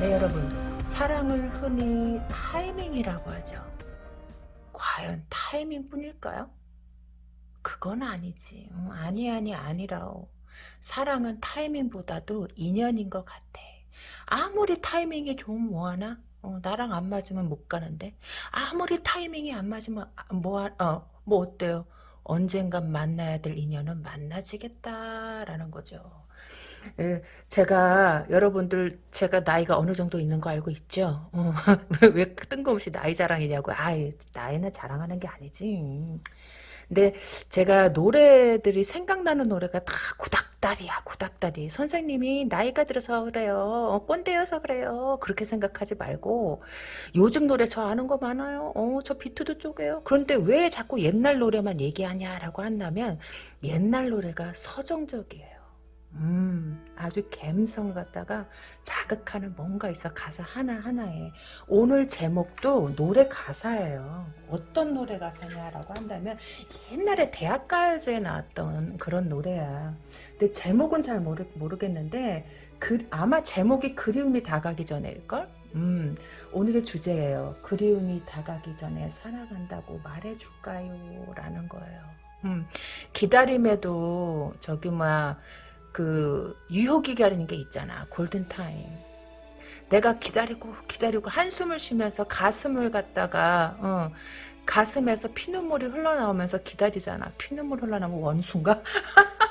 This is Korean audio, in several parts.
네 여러분 사랑을 흔히 타이밍이라고 하죠. 과연 타이밍 뿐일까요? 그건 아니지. 음, 아니 아니 아니라오. 사랑은 타이밍보다도 인연인 것 같아. 아무리 타이밍이 좋으면 뭐하나? 어, 나랑 안 맞으면 못 가는데 아무리 타이밍이 안 맞으면 아, 뭐, 어, 뭐 어때요? 언젠간 만나야 될 인연은 만나지겠다라는 거죠. 예, 제가 여러분들 제가 나이가 어느 정도 있는 거 알고 있죠? 어, 왜, 왜 뜬금없이 나이 자랑이냐고. 아 나이는 자랑하는 게 아니지. 근데 제가 노래들이 생각나는 노래가 다 구닥다리야 구닥다리. 선생님이 나이가 들어서 그래요. 어, 꼰대여서 그래요. 그렇게 생각하지 말고. 요즘 노래 저 아는 거 많아요. 어, 저 비트도 쪼개요. 그런데 왜 자꾸 옛날 노래만 얘기하냐라고 한다면 옛날 노래가 서정적이에요 음, 아주 갬성 갖다가 자극하는 뭔가 있어. 가사 하나하나에. 오늘 제목도 노래 가사예요. 어떤 노래 가사냐라고 한다면 옛날에 대학가요제에 나왔던 그런 노래야. 근데 제목은 잘 모르, 모르겠는데 그, 아마 제목이 그리움이 다가기 전에일걸? 음, 오늘의 주제예요. 그리움이 다가기 전에 살아간다고 말해줄까요? 라는 거예요. 음, 기다림에도 저기 뭐야 그 유효기 가리는 게 있잖아. 골든타임. 내가 기다리고 기다리고 한숨을 쉬면서 가슴을 갖다가 어, 가슴에서 피눈물이 흘러나오면서 기다리잖아. 피눈물 흘러나오면 원수인가?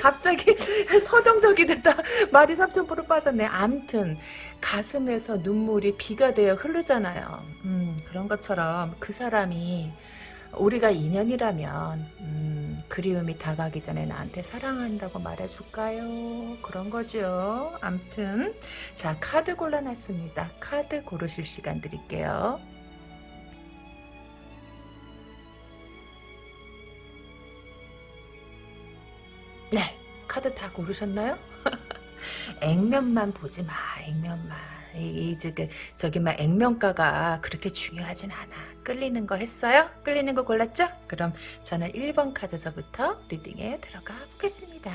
갑자기 서정적이 됐다. 말이 삼천포로 빠졌네. 암튼 가슴에서 눈물이 비가 되어 흐르잖아요. 음, 그런 것처럼 그 사람이 우리가 인연이라면 음, 그리움이 다가기 전에 나한테 사랑한다고 말해줄까요? 그런 거죠. 암튼 자 카드 골라놨습니다. 카드 고르실 시간 드릴게요. 네 카드 다 고르셨나요? 액면만 보지 마 액면만 이, 이 저기 저기 막 액면가가 그렇게 중요하진 않아 끌리는 거 했어요? 끌리는 거 골랐죠? 그럼 저는 1번 카드서부터 리딩에 들어가 보겠습니다.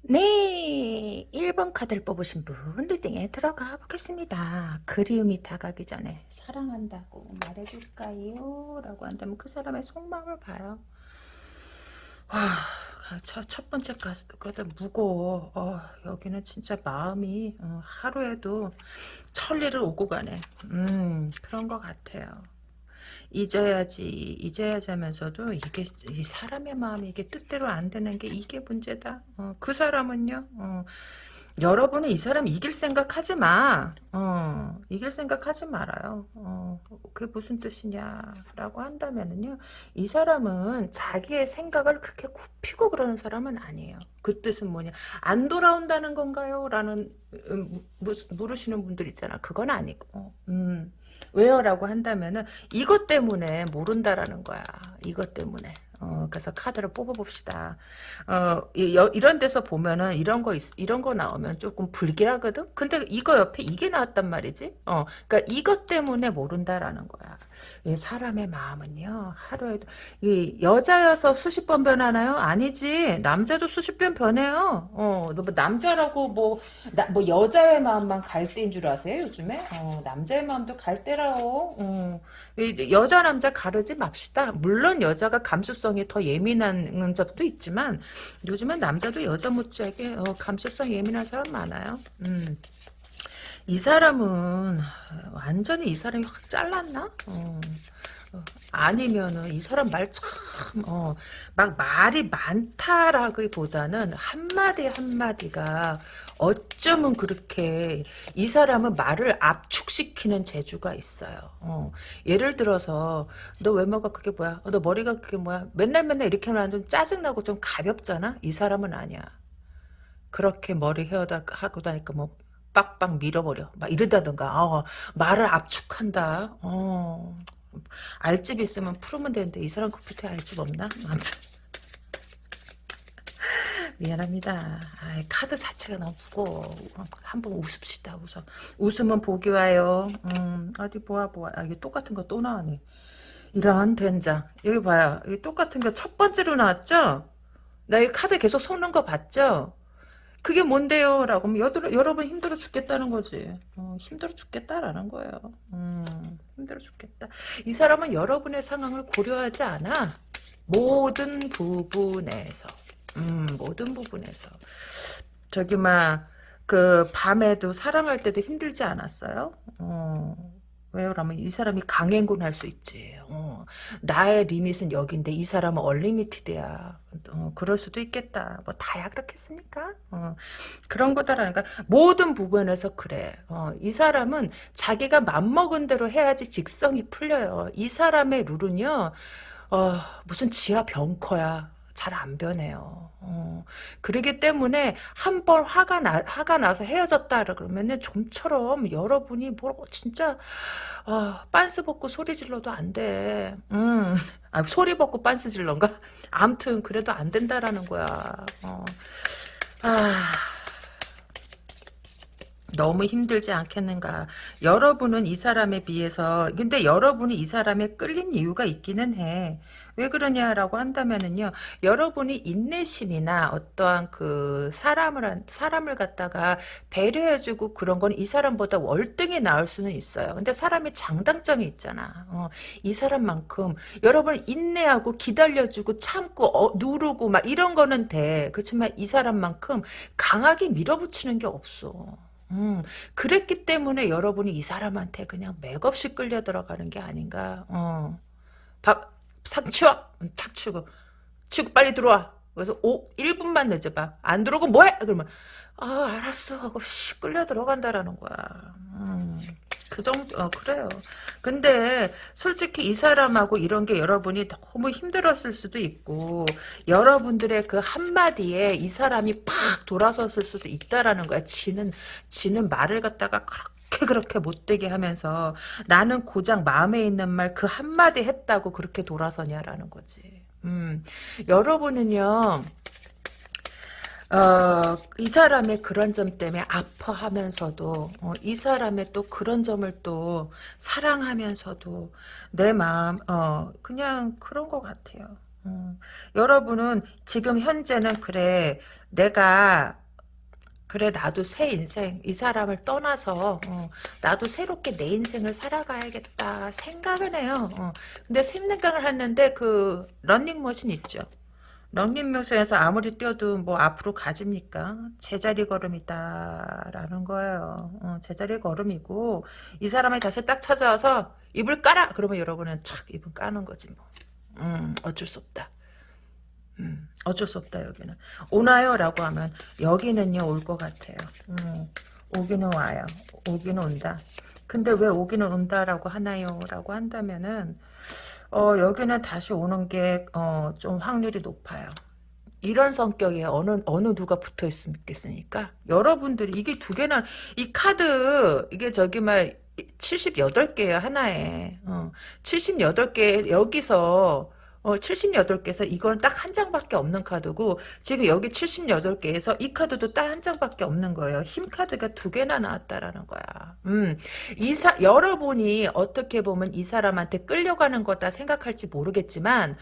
네 1번 카드를 뽑으신 분 리딩에 들어가 보겠습니다 그리움이 다가기 전에 사랑한다고 말해줄까요? 라고 한다면 그 사람의 속마음을 봐요 와 첫, 첫 번째 가스가 무거워. 어, 여기는 진짜 마음이 어, 하루에도 천리를 오고 가네. 음, 그런 것 같아요. 잊어야지, 잊어야지 하면서도 이게 이 사람의 마음이 이게 뜻대로 안 되는 게 이게 문제다. 어, 그 사람은요. 어, 여러분은 이 사람 이길 생각 하지 마. 어, 이길 생각 하지 말아요. 어, 그게 무슨 뜻이냐라고 한다면은요. 이 사람은 자기의 생각을 그렇게 굽히고 그러는 사람은 아니에요. 그 뜻은 뭐냐. 안 돌아온다는 건가요? 라는, 음, 물으시는 분들 있잖아. 그건 아니고. 음, 왜요? 라고 한다면은 이것 때문에 모른다라는 거야. 이것 때문에. 어, 그래서 카드를 뽑아봅시다. 어, 이, 런 데서 보면은 이런 거, 있, 이런 거 나오면 조금 불길하거든? 근데 이거 옆에 이게 나왔단 말이지? 어, 그니까 이것 때문에 모른다라는 거야. 사람의 마음은요, 하루에도, 이 여자여서 수십 번 변하나요? 아니지. 남자도 수십 번 변해요. 어, 뭐 남자라고 뭐, 나, 뭐 여자의 마음만 갈대인 줄 아세요, 요즘에? 어, 남자의 마음도 갈대라고. 어. 여자 남자 가르지 맙시다. 물론 여자가 감수성이 더 예민한 적도 있지만 요즘은 남자도 여자 못지않게 어, 감수성 예민한 사람 많아요. 음. 이 사람은 완전히 이 사람이 확 잘랐나? 어. 아니면은 이 사람 말 참, 어, 막 말이 많다라기보다는 한마디 한마디가 어쩌면 그렇게 이 사람은 말을 압축시키는 재주가 있어요. 어, 예를 들어서 너 외모가 그게 뭐야? 어, 너 머리가 그게 뭐야? 맨날 맨날 이렇게 하면 좀 짜증나고 좀 가볍잖아? 이 사람은 아니야. 그렇게 머리 헤어다 하고 다니까 뭐 빡빡 밀어버려. 막 이러다던가. 어, 말을 압축한다. 어, 알집 있으면 풀으면 되는데 이 사람 컴퓨터에 알집 없나? 미안합니다. 아이, 카드 자체가 너무 무거워. 한번 웃읍시다, 웃어. 웃으면 복이 와요. 음, 어디 보아, 보아. 아, 이게 똑같은 거 또 나왔네. 이런 된장. 여기 봐요. 여기 똑같은 거 첫 번째로 나왔죠? 나 이 카드 계속 섞는 거 봤죠? 그게 뭔데요? 라고 하면 여러, 여러분 힘들어 죽겠다는 거지. 어, 힘들어 죽겠다라는 거예요. 음, 힘들어 죽겠다. 이 사람은 여러분의 상황을 고려하지 않아. 모든 부분에서. 음, 모든 부분에서. 저기, 막, 그, 밤에도 사랑할 때도 힘들지 않았어요? 어. 왜요? 그러면 이 사람이 강행군 할 수 있지. 어. 나의 리밋은 여기인데 이 사람은 얼리미티드야. 어, 그럴 수도 있겠다. 뭐 다야 그렇겠습니까? 어. 그런 거다라니까 모든 부분에서 그래. 어, 이 사람은 자기가 맘먹은 대로 해야지 직성이 풀려요. 이 사람의 룰은요. 어, 무슨 지하 벙커야. 잘 안 변해요. 어, 그러기 때문에 한 번 화가 나, 화가 나서 헤어졌다 그러면은 좀처럼 여러분이 뭐 진짜 어, 빤스 벗고 소리 질러도 안 돼. 음, 아, 소리 벗고 빤스 질런가? 암튼 그래도 안 된다라는 거야. 어. 아. 너무 힘들지 않겠는가. 여러분은 이 사람에 비해서 근데 여러분이 이 사람에 끌린 이유가 있기는 해. 왜 그러냐라고 한다면은요. 여러분이 인내심이나 어떠한 그 사람을 사람을 갖다가 배려해주고 그런 건 이 사람보다 월등히 나을 수는 있어요. 근데 사람이 장단점이 있잖아. 어, 이 사람만큼 여러분 인내하고 기다려주고 참고 어, 누르고 막 이런 거는 돼. 그렇지만 이 사람만큼 강하게 밀어붙이는 게 없어. 음, 그랬기 때문에 여러분이 이 사람한테 그냥 맥없이 끌려 들어가는 게 아닌가. 어. 밥, 상 치워! 탁 치고. 치고 빨리 들어와. 그래서 5, 1분만 늦어봐. 안 들어오고 뭐해? 그러면, 아, 알았어. 하고 씨, 끌려 들어간다라는 거야. 음. 그 정도, 어, 그래요. 근데, 솔직히 이 사람하고 이런 게 여러분이 너무 힘들었을 수도 있고, 여러분들의 그 한마디에 이 사람이 팍 돌아섰을 수도 있다라는 거야. 지는, 지는 말을 갖다가 그렇게 그렇게 못되게 하면서, 나는 고작 마음에 있는 말 그 한마디 했다고 그렇게 돌아서냐라는 거지. 음, 여러분은요, 어, 이 사람의 그런 점 때문에 아파하면서도 어, 이 사람의 또 그런 점을 또 사랑하면서도 내 마음 어, 그냥 그런 것 같아요. 어, 여러분은 지금 현재는 그래 내가 그래 나도 새 인생 이 사람을 떠나서 어, 나도 새롭게 내 인생을 살아가야겠다 생각을 해요. 어, 근데 생각을 했는데 그 런닝머신 있죠. 런닝머신에서 아무리 뛰어도 뭐 앞으로 가집니까? 제자리 걸음이다 라는 거예요. 어, 제자리 걸음이고 이 사람이 다시 딱 찾아와서 입을 까라 그러면 여러분은 착 입을 까는 거지 뭐. 음, 어쩔 수 없다. 음, 어쩔 수 없다 여기는 오나요? 라고 하면 여기는요 올 것 같아요 음, 오기는 와요 오기는 온다 근데 왜 오기는 온다라고 하나요? 라고 한다면은 어, 여기는 다시 오는 게, 어, 좀 확률이 높아요. 이런 성격에 어느, 어느 누가 붙어 있겠습니까? 여러분들이, 이게 두 개나, 이 카드, 이게 저기, 막, 78개예요, 하나에. 어, 78개, 여기서, 어, 78개에서 이건 딱 한 장밖에 없는 카드고 지금 여기 78개에서 이 카드도 딱 한 장밖에 없는 거예요. 힘 카드가 두 개나 나왔다라는 거야. 음, 이사 여러분이 어떻게 보면 이 사람한테 끌려가는 거다 생각할지 모르겠지만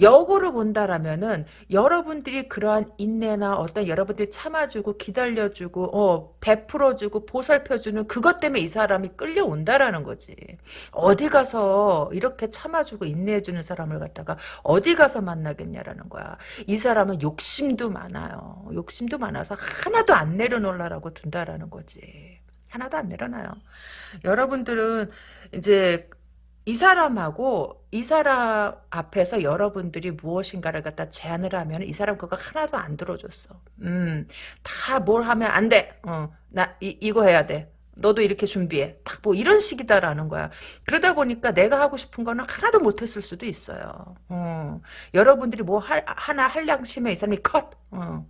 역으로 본다라면은 여러분들이 그러한 인내나 어떤 여러분들이 참아주고 기다려주고 어 베풀어주고 보살펴주는 그것 때문에 이 사람이 끌려온다라는 거지. 어디 가서 이렇게 참아주고 인내해주는 사람을 갖다가 어디 가서 만나겠냐라는 거야. 이 사람은 욕심도 많아요. 욕심도 많아서 하나도 안 내려놓으라고 둔다라는 거지. 하나도 안 내려놔요. 여러분들은 이제 이 사람하고 이 사람 앞에서 여러분들이 무엇인가를 갖다 제안을 하면 이 사람 그거 하나도 안 들어줬어. 음, 다 뭘 하면 안 돼. 어, 나 이, 이거 해야 돼. 너도 이렇게 준비해. 딱 뭐 이런 식이다라는 거야. 그러다 보니까 내가 하고 싶은 거는 하나도 못했을 수도 있어요. 어, 여러분들이 뭐 할, 하나 할 양심에 이 사람이 컷. 어,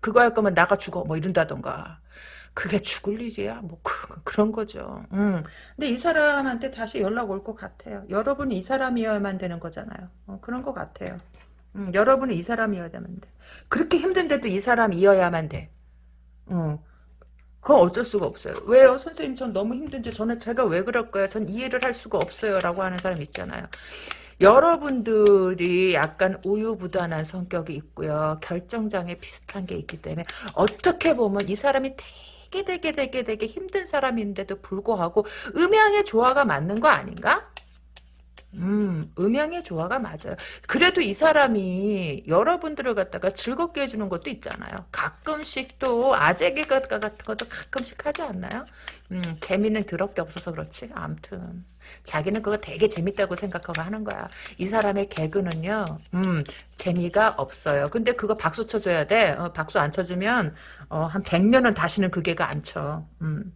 그거 할 거면 나가 죽어. 뭐 이런다던가. 그게 죽을 일이야. 뭐 그, 런 거죠. 음. 근데 이 사람한테 다시 연락 올 것 같아요. 여러분이 이 사람이어야만 되는 거잖아요. 어, 그런 것 같아요. 음, 여러분이 이 사람이어야만 돼. 그렇게 힘든데도 이 사람이어야만 돼. 어. 그건 어쩔 수가 없어요. 왜요? 선생님 전 너무 힘든지 저는 제가 왜 그럴까요? 전 이해를 할 수가 없어요. 라고 하는 사람 있잖아요. 여러분들이 약간 우유부단한 성격이 있고요. 결정장애 비슷한 게 있기 때문에 어떻게 보면 이 사람이 되게 되게 되게 되게 힘든 사람인데도 불구하고 음양의 조화가 맞는 거 아닌가? 음, 음양의 조화가 맞아요. 그래도 이 사람이 여러분들을 갖다가 즐겁게 해주는 것도 있잖아요. 가끔씩 또 아재 개그 같은 것도 가끔씩 하지 않나요? 음, 재미는 더럽게 없어서 그렇지. 암튼 자기는 그거 되게 재밌다고 생각하고 하는 거야. 이 사람의 개그는요, 음, 재미가 없어요. 근데 그거 박수 쳐줘야 돼. 어, 박수 안 쳐주면 어, 한 100년은 다시는 그 개그 안 쳐. 음.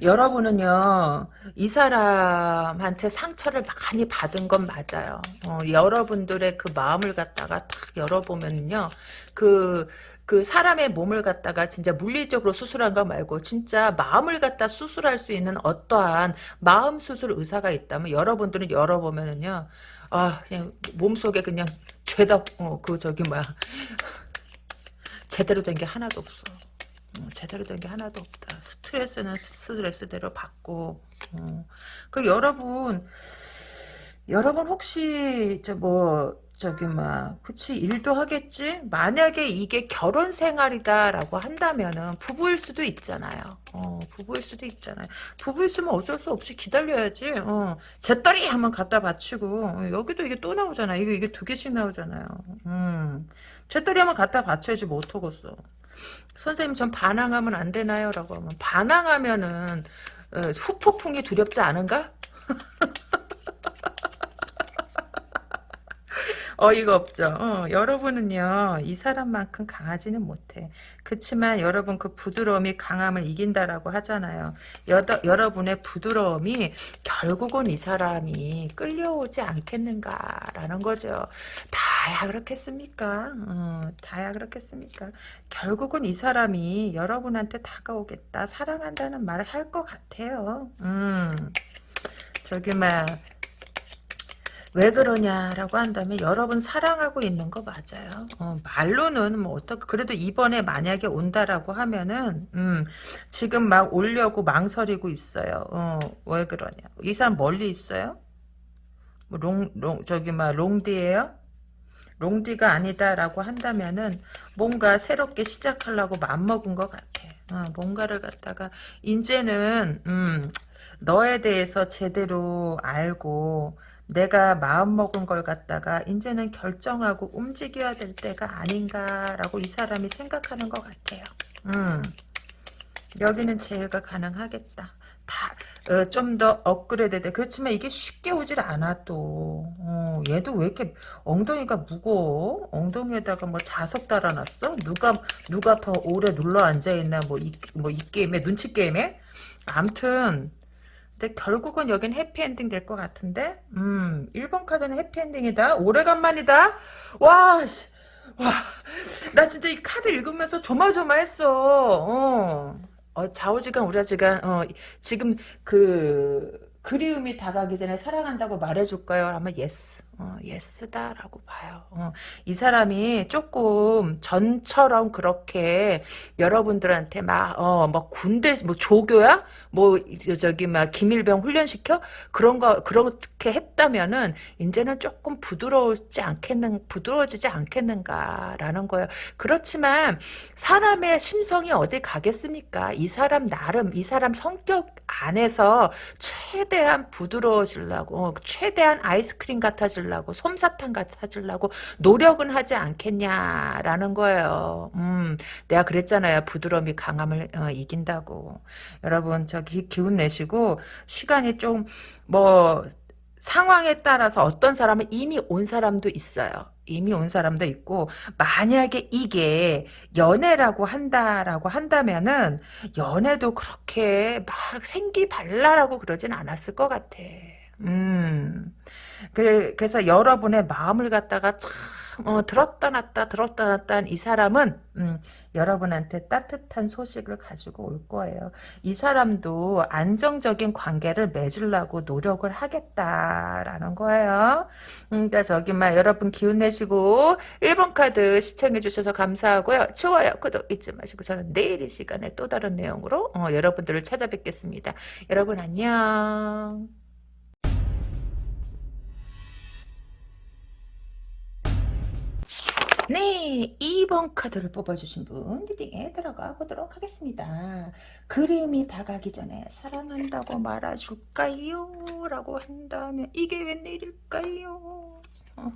여러분은요, 이 사람한테 상처를 많이 받은 건 맞아요. 어, 여러분들의 그 마음을 갖다가 탁 열어보면요, 그, 그 사람의 몸을 갖다가 진짜 물리적으로 수술한 거 말고 진짜 마음을 갖다 수술할 수 있는 어떠한 마음 수술 의사가 있다면 여러분들은 열어보면은요, 아, 그냥 몸속에 그냥 죄다, 어, 그 저기 뭐야, 제대로 된 게 하나도 없어. 어, 제대로 된 게 하나도 없다. 스트레스는 스트레스대로 받고. 어. 그 여러분, 여러분 혹시 저뭐 저기 막 그치 일도 하겠지. 만약에 이게 결혼 생활이다라고 한다면은 부부일 수도 있잖아요. 어, 부부일 수도 있잖아요. 부부 있으면 어쩔 수 없이 기다려야지. 어, 제 딸이 한번 갖다 바치고 어, 여기도 이게 또 나오잖아. 이게 이게 두 개씩 나오잖아요. 음, 제 딸이 한번 갖다 바쳐야지 뭐 어떡겠어. 선생님 전 반항하면 안 되나요? 라고 하면 반항하면은 어, 후폭풍이 두렵지 않은가? 어이가 없죠. 어, 여러분은요, 이 사람만큼 강하지는 못해. 그치만 여러분 그 부드러움이 강함을 이긴다라고 하잖아요. 여더, 여러분의 부드러움이 결국은 이 사람이 끌려오지 않겠는가라는 거죠. 다야 그렇겠습니까? 어, 다야 그렇겠습니까? 결국은 이 사람이 여러분한테 다가오겠다, 사랑한다는 말을 할 것 같아요. 음, 저기 막. 왜 그러냐라고 한다면 여러분 사랑하고 있는 거 맞아요. 어, 말로는 뭐 어떻게 그래도 이번에 만약에 온다라고 하면은 음, 지금 막 오려고 망설이고 있어요. 어, 왜 그러냐? 이 사람 멀리 있어요? 뭐 롱, 롱 저기 막 롱디예요? 롱디가 아니다라고 한다면은 뭔가 새롭게 시작하려고 맘먹은 것 같아. 어, 뭔가를 갖다가 이제는 음, 너에 대해서 제대로 알고 내가 마음먹은 걸 갖다가 이제는 결정하고 움직여야 될 때가 아닌가라고 이 사람이 생각하는 것 같아요. 음. 여기는 제외가 가능하겠다. 다, 어, 좀 더 업그레이드 돼. 그렇지만 이게 쉽게 오질 않아, 또. 어, 얘도 왜 이렇게 엉덩이가 무거워? 엉덩이에다가 뭐 자석 달아놨어? 누가, 누가 더 오래 눌러 앉아있나, 뭐, 이, 뭐, 이 게임에, 눈치 게임에? 암튼, 근데 결국은 여긴 해피엔딩 될 것 같은데 음 1번 카드는 해피엔딩이다 오래간만이다 와 씨. 와, 나 진짜 이 카드 읽으면서 조마조마했어. 어, 어 좌우지간 우라지간 어, 지금 그 그리움이 다가기 전에 사랑한다고 말해줄까요? 하면 yes. 어, yes다라고 봐요. 어, 이 사람이 조금 전처럼 그렇게 여러분들한테 막, 어, 막 군대, 뭐 조교야? 뭐, 저기 막 김일병 훈련시켜? 그런 거, 그렇게 했다면은, 이제는 조금 부드러우지 않겠는, 부드러워지지 않겠는가라는 거예요. 그렇지만, 사람의 심성이 어디 가겠습니까? 이 사람 나름, 이 사람 성격 안에서 최대한 부드러워지려고, 어, 최대한 아이스크림 같아지려고, 찾으려고 솜사탕 같이 찾으려고 노력은 하지 않겠냐라는 거예요. 음, 내가 그랬잖아요. 부드러움이 강함을 어, 이긴다고. 여러분 저 기, 기운 내시고 시간이 좀뭐 상황에 따라서 어떤 사람은 이미 온 사람도 있어요. 이미 온 사람도 있고 만약에 이게 연애라고 한다라고 한다면은 연애도 그렇게 막 생기발랄하고 그러진 않았을 것 같아. 음. 그래, 그래서 여러분의 마음을 갖다가 참참 어, 들었다 놨다 들었다 놨다 한이 사람은 음, 여러분한테 따뜻한 소식을 가지고 올 거예요. 이 사람도 안정적인 관계를 맺으려고 노력을 하겠다라는 거예요. 음, 그러니까 저기 막 여러분 기운 내시고 1번 카드 시청해 주셔서 감사하고요. 좋아요, 구독 잊지 마시고 저는 내일 이 시간에 또 다른 내용으로 어, 여러분들을 찾아뵙겠습니다. 여러분 안녕. 네, 2번 카드를 뽑아주신 분 리딩에 들어가 보도록 하겠습니다. 그림이 다가기 전에 사랑한다고 말아줄까요? 라고 한다면 이게 웬일일까요? 어.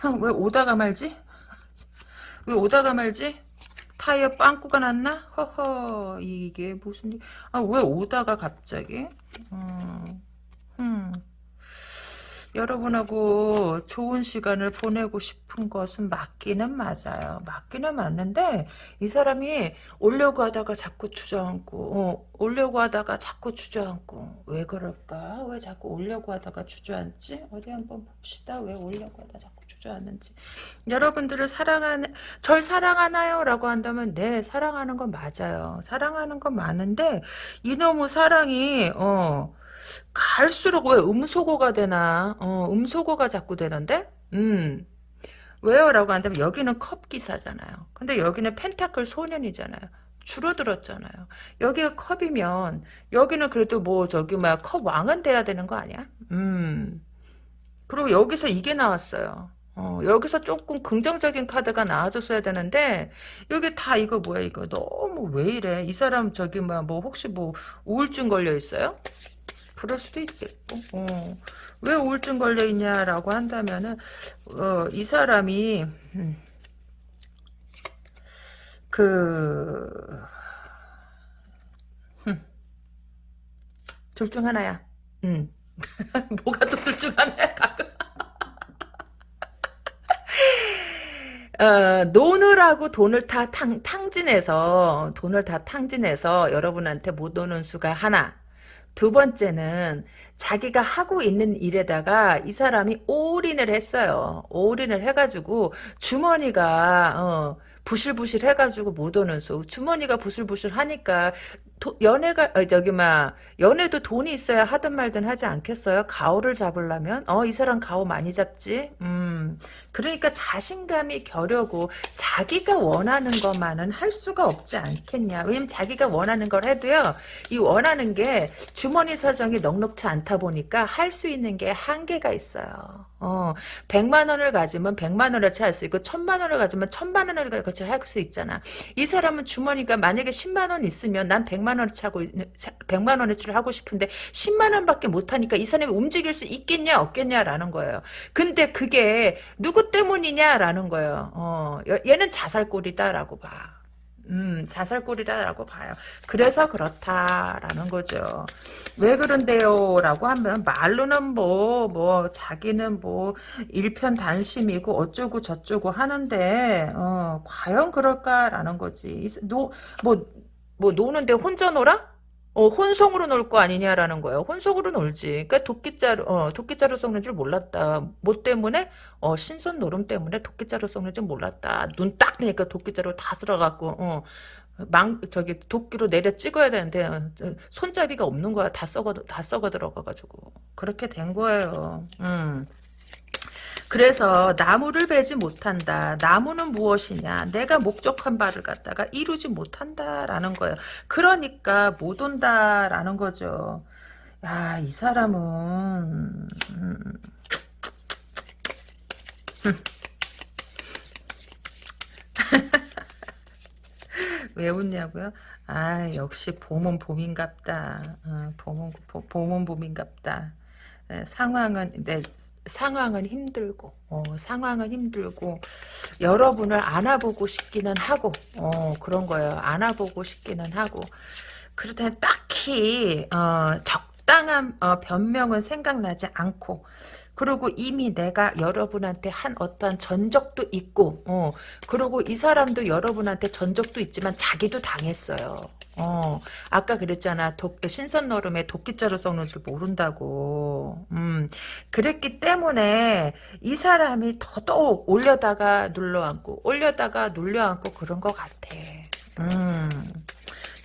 아, 왜 오다가 말지? 왜 오다가 말지? 타이어 빵꾸가 났나? 허허 이게 무슨 일? 아왜 오다가 갑자기? 음, 음. 여러분하고 좋은 시간을 보내고 싶은 것은 맞기는 맞아요. 맞기는 맞는데 이 사람이 오려고 하다가 자꾸 주저앉고 어, 오려고 하다가 자꾸 주저앉고 왜 그럴까? 왜 자꾸 오려고 하다가 주저앉지? 어디 한번 봅시다. 왜 오려고 하다 자꾸 주저앉는지. 여러분들을 사랑하는 절 사랑하나요? 라고 한다면 네 사랑하는 건 맞아요. 사랑하는 건 많은데 이놈의 사랑이 어 갈수록 왜 음소거가 되나? 어, 음소거가 자꾸 되는데? 음. 왜요? 라고 한다면 여기는 컵 기사잖아요. 근데 여기는 펜타클 소년이잖아요. 줄어들었잖아요. 여기가 컵이면 여기는 그래도 뭐 저기 뭐야 컵 왕은 돼야 되는 거 아니야? 음. 그리고 여기서 이게 나왔어요. 어, 여기서 조금 긍정적인 카드가 나와줬어야 되는데 여기 다 이거 뭐야 이거 너무 왜 이래 이 사람 저기 뭐야 뭐 혹시 뭐 우울증 걸려 있어요? 그럴 수도 있겠고. 어. 왜 우울증 걸려있냐라고 한다면은 어, 이 사람이 음, 그... 둘중 하나야. 음. 뭐가 또 둘 중 하나야 어, 노느라고 돈을 다 탕, 탕진해서 돈을 다 탕진해서 여러분한테 못 오는 수가 하나 두 번째는 자기가 하고 있는 일에다가 이 사람이 올인을 했어요. 올인을 해가지고 주머니가 어, 부실부실 해가지고 못 오는 수. 주머니가 부실부실 하니까 도, 연애가 어, 저기 막 연애도 돈이 있어야 하든 말든 하지 않겠어요? 가오를 잡으려면 어 이 사람 가오 많이 잡지. 음 그러니까 자신감이 겨려고 자기가 원하는 것만은 할 수가 없지 않겠냐. 왜냐면 자기가 원하는 걸 해도요 이 원하는 게 주머니 사정이 넉넉치 않다 보니까 할 수 있는 게 한계가 있어요. 어 100만 원을 가지면 100만 원어치 할수 있고 1000만 원을 가지면 1000만 원을 같이 할수 있잖아. 이 사람은 주머니가 만약에 10만 원 있으면 난 100만 100만 원어치 하고 100만 원어치를 하고 싶은데 10만 원밖에 못 하니까 이 사람이 움직일 수 있겠냐 없겠냐라는 거예요. 근데 그게 누구 때문이냐라는 거예요. 어, 얘는 자살골이다라고 봐. 음, 자살골이라고 봐요. 그래서 그렇다라는 거죠. 왜 그런데요? 라고 하면 말로는 뭐, 뭐, 자기는 뭐, 일편단심이고 어쩌고 저쩌고 하는데, 어, 과연 그럴까라는 거지. 노, 뭐, 뭐 노는데 혼자 놀아? 어, 혼성으로 놀 거 아니냐라는 거예요. 혼성으로 놀지. 그러니까 도끼자루, 어, 도끼자루 썩는 줄 몰랐다. 뭐 때문에? 어, 신선 노름 때문에 도끼자루 썩는 줄 몰랐다. 눈 딱 뜨니까 도끼자루 다 쓸어갖고, 어, 망, 저기, 도끼로 내려 찍어야 되는데, 어, 손잡이가 없는 거야. 다 썩어, 다 썩어 들어가가지고. 그렇게 된 거예요. 음. 그래서 나무를 베지 못한다. 나무는 무엇이냐? 내가 목적한 바를 갖다가 이루지 못한다라는 거예요. 그러니까 못 온다라는 거죠. 야, 이 사람은 음. 왜 웃냐고요? 아 역시 봄은 봄인갑다. 어, 봄은 봄은 봄인갑다. 네, 상황은 네, 상황은 힘들고 어, 상황은 힘들고 여러분을 안아보고 싶기는 하고 어, 그런 거예요. 안아보고 싶기는 하고 그렇다 딱히 어, 적 마땅한 어, 변명은 생각나지 않고 그리고 이미 내가 여러분한테 한 어떠한 전적도 있고 어, 그리고 이 사람도 여러분한테 전적도 있지만 자기도 당했어요. 어, 아까 그랬잖아. 도, 신선 너름에 도끼자루 썩는 줄 모른다고. 음, 그랬기 때문에 이 사람이 더더욱 올려다가 눌러앉고, 올려다가 눌려앉고 그런 것 같아. 음.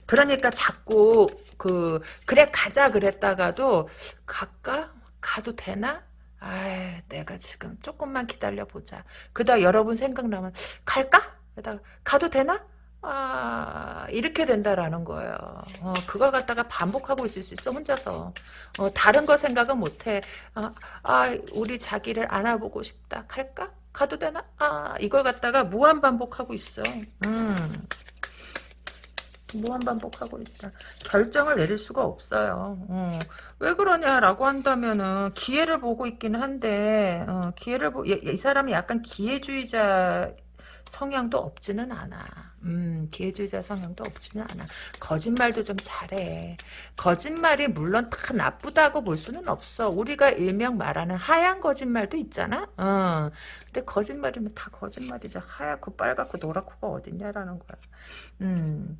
그러니까 자꾸 그 그래 가자 그랬다가도 갈까 가도 되나 아 내가 지금 조금만 기다려 보자 그다 여러분 생각나면 갈까 그러다가 가도 되나 아 이렇게 된다라는 거예요 어, 그걸 갖다가 반복하고 있을 수 있어 혼자서 어, 다른 거 생각은 못 해 아, 아 우리 자기를 안아보고 싶다 갈까 가도 되나 아 이걸 갖다가 무한 반복하고 있어 음 무한 반복하고 있다. 결정을 내릴 수가 없어요. 어. 왜 그러냐라고 한다면은 기회를 보고 있기는 한데 어, 기회를 보, 이, 이 사람이 약간 기회주의자 성향도 없지는 않아. 음, 기회주의자 성향도 없지는 않아. 거짓말도 좀 잘해. 거짓말이 물론 다 나쁘다고 볼 수는 없어. 우리가 일명 말하는 하얀 거짓말도 있잖아. 어. 근데 거짓말이면 다 거짓말이죠. 하얗고 빨갛고 노랗고가 어딨냐라는 거야. 음.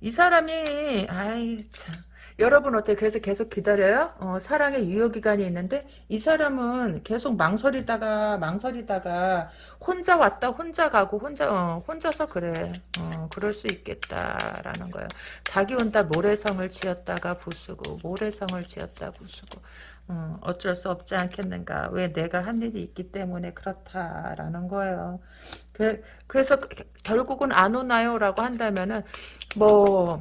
이 사람이 아이 참 여러분 어때 그래서 계속 기다려요? 어, 사랑의 유효 기간이 있는데 이 사람은 계속 망설이다가 망설이다가 혼자 왔다 혼자 가고 혼자 어, 혼자서 그래 어, 그럴 수 있겠다라는 거예요. 자기 혼자 모래성을 지었다가 부수고 모래성을 지었다 부수고 어, 어쩔 수 없지 않겠는가 왜 내가 한 일이 있기 때문에 그렇다라는 거예요. 그, 그래서 결국은 안 오나요? 라고 한다면은 뭐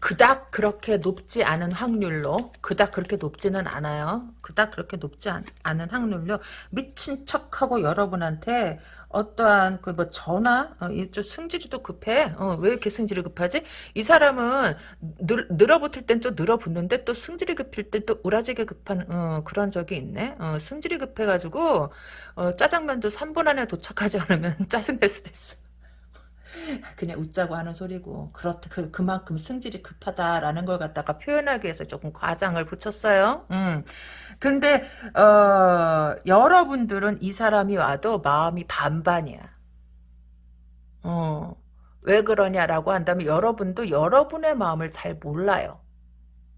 그닥 그렇게 높지 않은 확률로 그닥 그렇게 높지는 않아요. 그닥 그렇게 높지 않, 은 확률로 미친 척하고 여러분한테 어떠한 그 뭐 전화 어, 좀 승질이 또 급해. 어, 왜 이렇게 승질이 급하지? 이 사람은 늘, 늘어붙을 땐 또 늘어붙는데 또 승질이 급일 땐또 우라지게 급한 어, 그런 적이 있네. 어, 승질이 급해가지고 어, 짜장면도 3분 안에 도착하지 않으면 짜증 낼 수도 있어. 그냥 웃자고 하는 소리고 그렇다 그, 그만큼 승질이 급하다라는 걸 갖다가 표현하기 위해서 조금 과장을 붙였어요. 음. 근데 어, 여러분들은 이 사람이 와도 마음이 반반이야. 어. 왜 그러냐라고 한다면 여러분도 여러분의 마음을 잘 몰라요.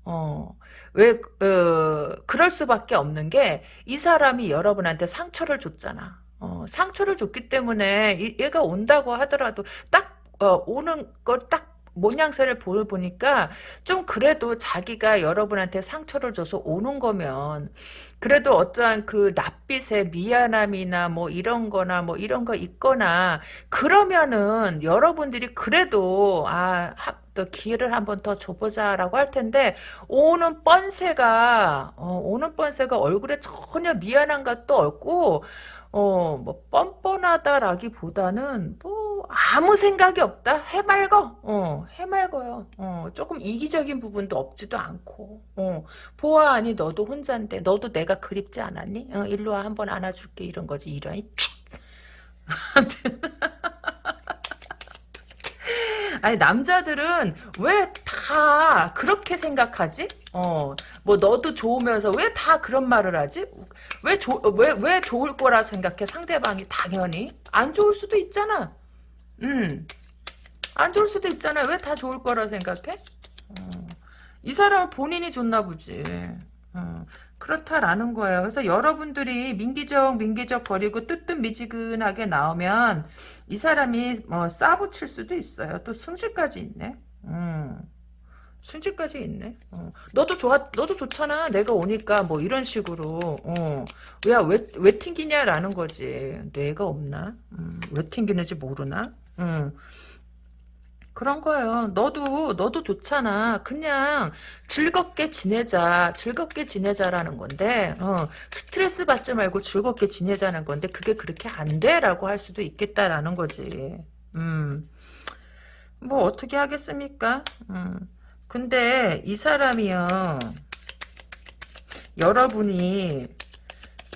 어, 왜, 어, 그럴 수밖에 없는 게, 이 사람이 여러분한테 상처를 줬잖아. 어, 상처를 줬기 때문에 이, 얘가 온다고 하더라도 딱 어, 오는 걸딱 모양새를 보니까 좀 그래도 자기가 여러분한테 상처를 줘서 오는 거면 그래도 어떠한 그 낯빛의 미안함이나 뭐 이런 거나 뭐 이런 거 있거나 그러면은 여러분들이 그래도 아, 또 기회를 한번 더 줘보자라고 할 텐데 오는 뻔세가 어, 오는 뻔세가 얼굴에 전혀 미안한 것도 없고 어, 뭐, 뻔뻔하다라기보다는, 뭐, 아무 생각이 없다? 해맑어. 어, 해맑어요. 어, 조금 이기적인 부분도 없지도 않고, 어, 보아하니 너도 혼자인데, 너도 내가 그립지 않았니? 어, 일로 와, 한번 안아줄게, 이런 거지, 이런, 아니 남자들은 왜 다 그렇게 생각하지? 어, 뭐 너도 좋으면서 왜 다 그런 말을 하지? 왜, 조, 왜, 왜 좋을 거라 생각해? 상대방이 당연히 안 좋을 수도 있잖아. 음, 안 좋을 수도 있잖아. 왜 다 좋을 거라 생각해? 어, 이 사람은 본인이 좋나 보지. 어, 그렇다라는 거예요. 그래서 여러분들이 민기적 민기적 거리고 뜨뜻미지근하게 나오면 이 사람이 뭐 싸붙일 수도 있어요. 또 승질까지 있네. 음. 승질까지 있네. 어. 너도 좋아, 너도 좋잖아. 내가 오니까 뭐 이런 식으로. 어. 야, 왜, 왜 튕기냐라는 거지. 뇌가 없나? 음, 왜 튕기는지 모르나? 음. 그런 거예요. 너도 너도 좋잖아. 그냥 즐겁게 지내자. 즐겁게 지내자라는 건데 어, 스트레스 받지 말고 즐겁게 지내자는 건데 그게 그렇게 안 돼라고 할 수도 있겠다라는 거지. 음. 뭐 어떻게 하겠습니까? 음. 근데 이 사람이요. 여러분이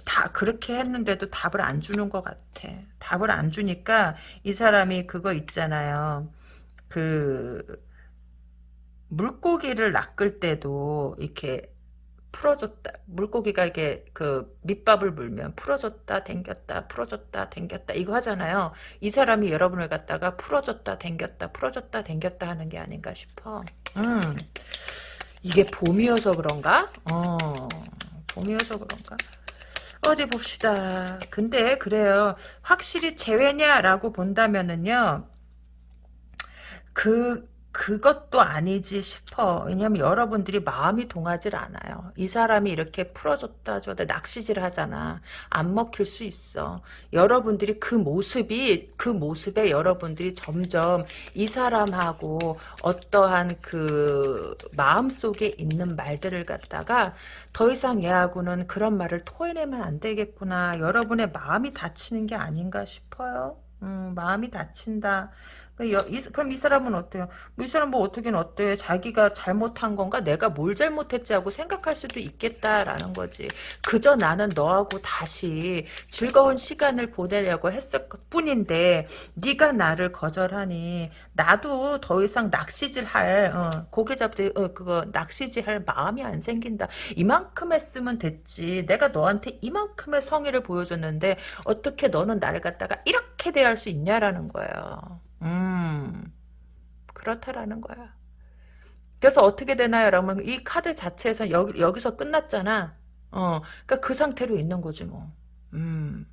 다 그렇게 했는데도 답을 안 주는 것 같아. 답을 안 주니까 이 사람이 그거 있잖아요. 그 물고기를 낚을 때도 이렇게 풀어줬다. 물고기가 이게 그 밑밥을 물면 풀어줬다, 댕겼다, 풀어줬다, 댕겼다 이거 하잖아요. 이 사람이 여러분을 갖다가 풀어줬다, 댕겼다, 풀어줬다, 댕겼다 하는 게 아닌가 싶어. 음, 이게 봄이어서 그런가? 어, 봄이어서 그런가? 어디 봅시다. 근데 그래요. 확실히 재회냐라고 본다면은요. 그 그것도 아니지 싶어. 왜냐면 여러분들이 마음이 동하질 않아요. 이 사람이 이렇게 풀어줬다 줘다 낚시질 하잖아. 안 먹힐 수 있어. 여러분들이 그 모습이 그 모습에 여러분들이 점점 이 사람하고 어떠한 그 마음 속에 있는 말들을 갖다가 더 이상 얘하고는 그런 말을 토해내면 안 되겠구나. 여러분의 마음이 다치는 게 아닌가 싶어요. 음, 마음이 다친다. 그 여, 이, 그럼 이 사람은 어때요? 뭐 이 사람 뭐 어떻긴 어때? 자기가 잘못한 건가? 내가 뭘 잘못했지 하고 생각할 수도 있겠다라는 거지. 그저 나는 너하고 다시 즐거운 시간을 보내려고 했을 뿐인데 네가 나를 거절하니 나도 더 이상 낚시질 할 어, 고개 잡대 어, 그거 낚시질 할 마음이 안 생긴다. 이만큼 했으면 됐지. 내가 너한테 이만큼의 성의를 보여줬는데 어떻게 너는 나를 갖다가 이렇게 대할 수 있냐라는 거예요. 음, 그렇다라는 거야. 그래서 어떻게 되나요? 여러분, 이 카드 자체에서 여기, 여기서 끝났잖아. 어, 그니까 그 상태로 있는 거지, 뭐. 음.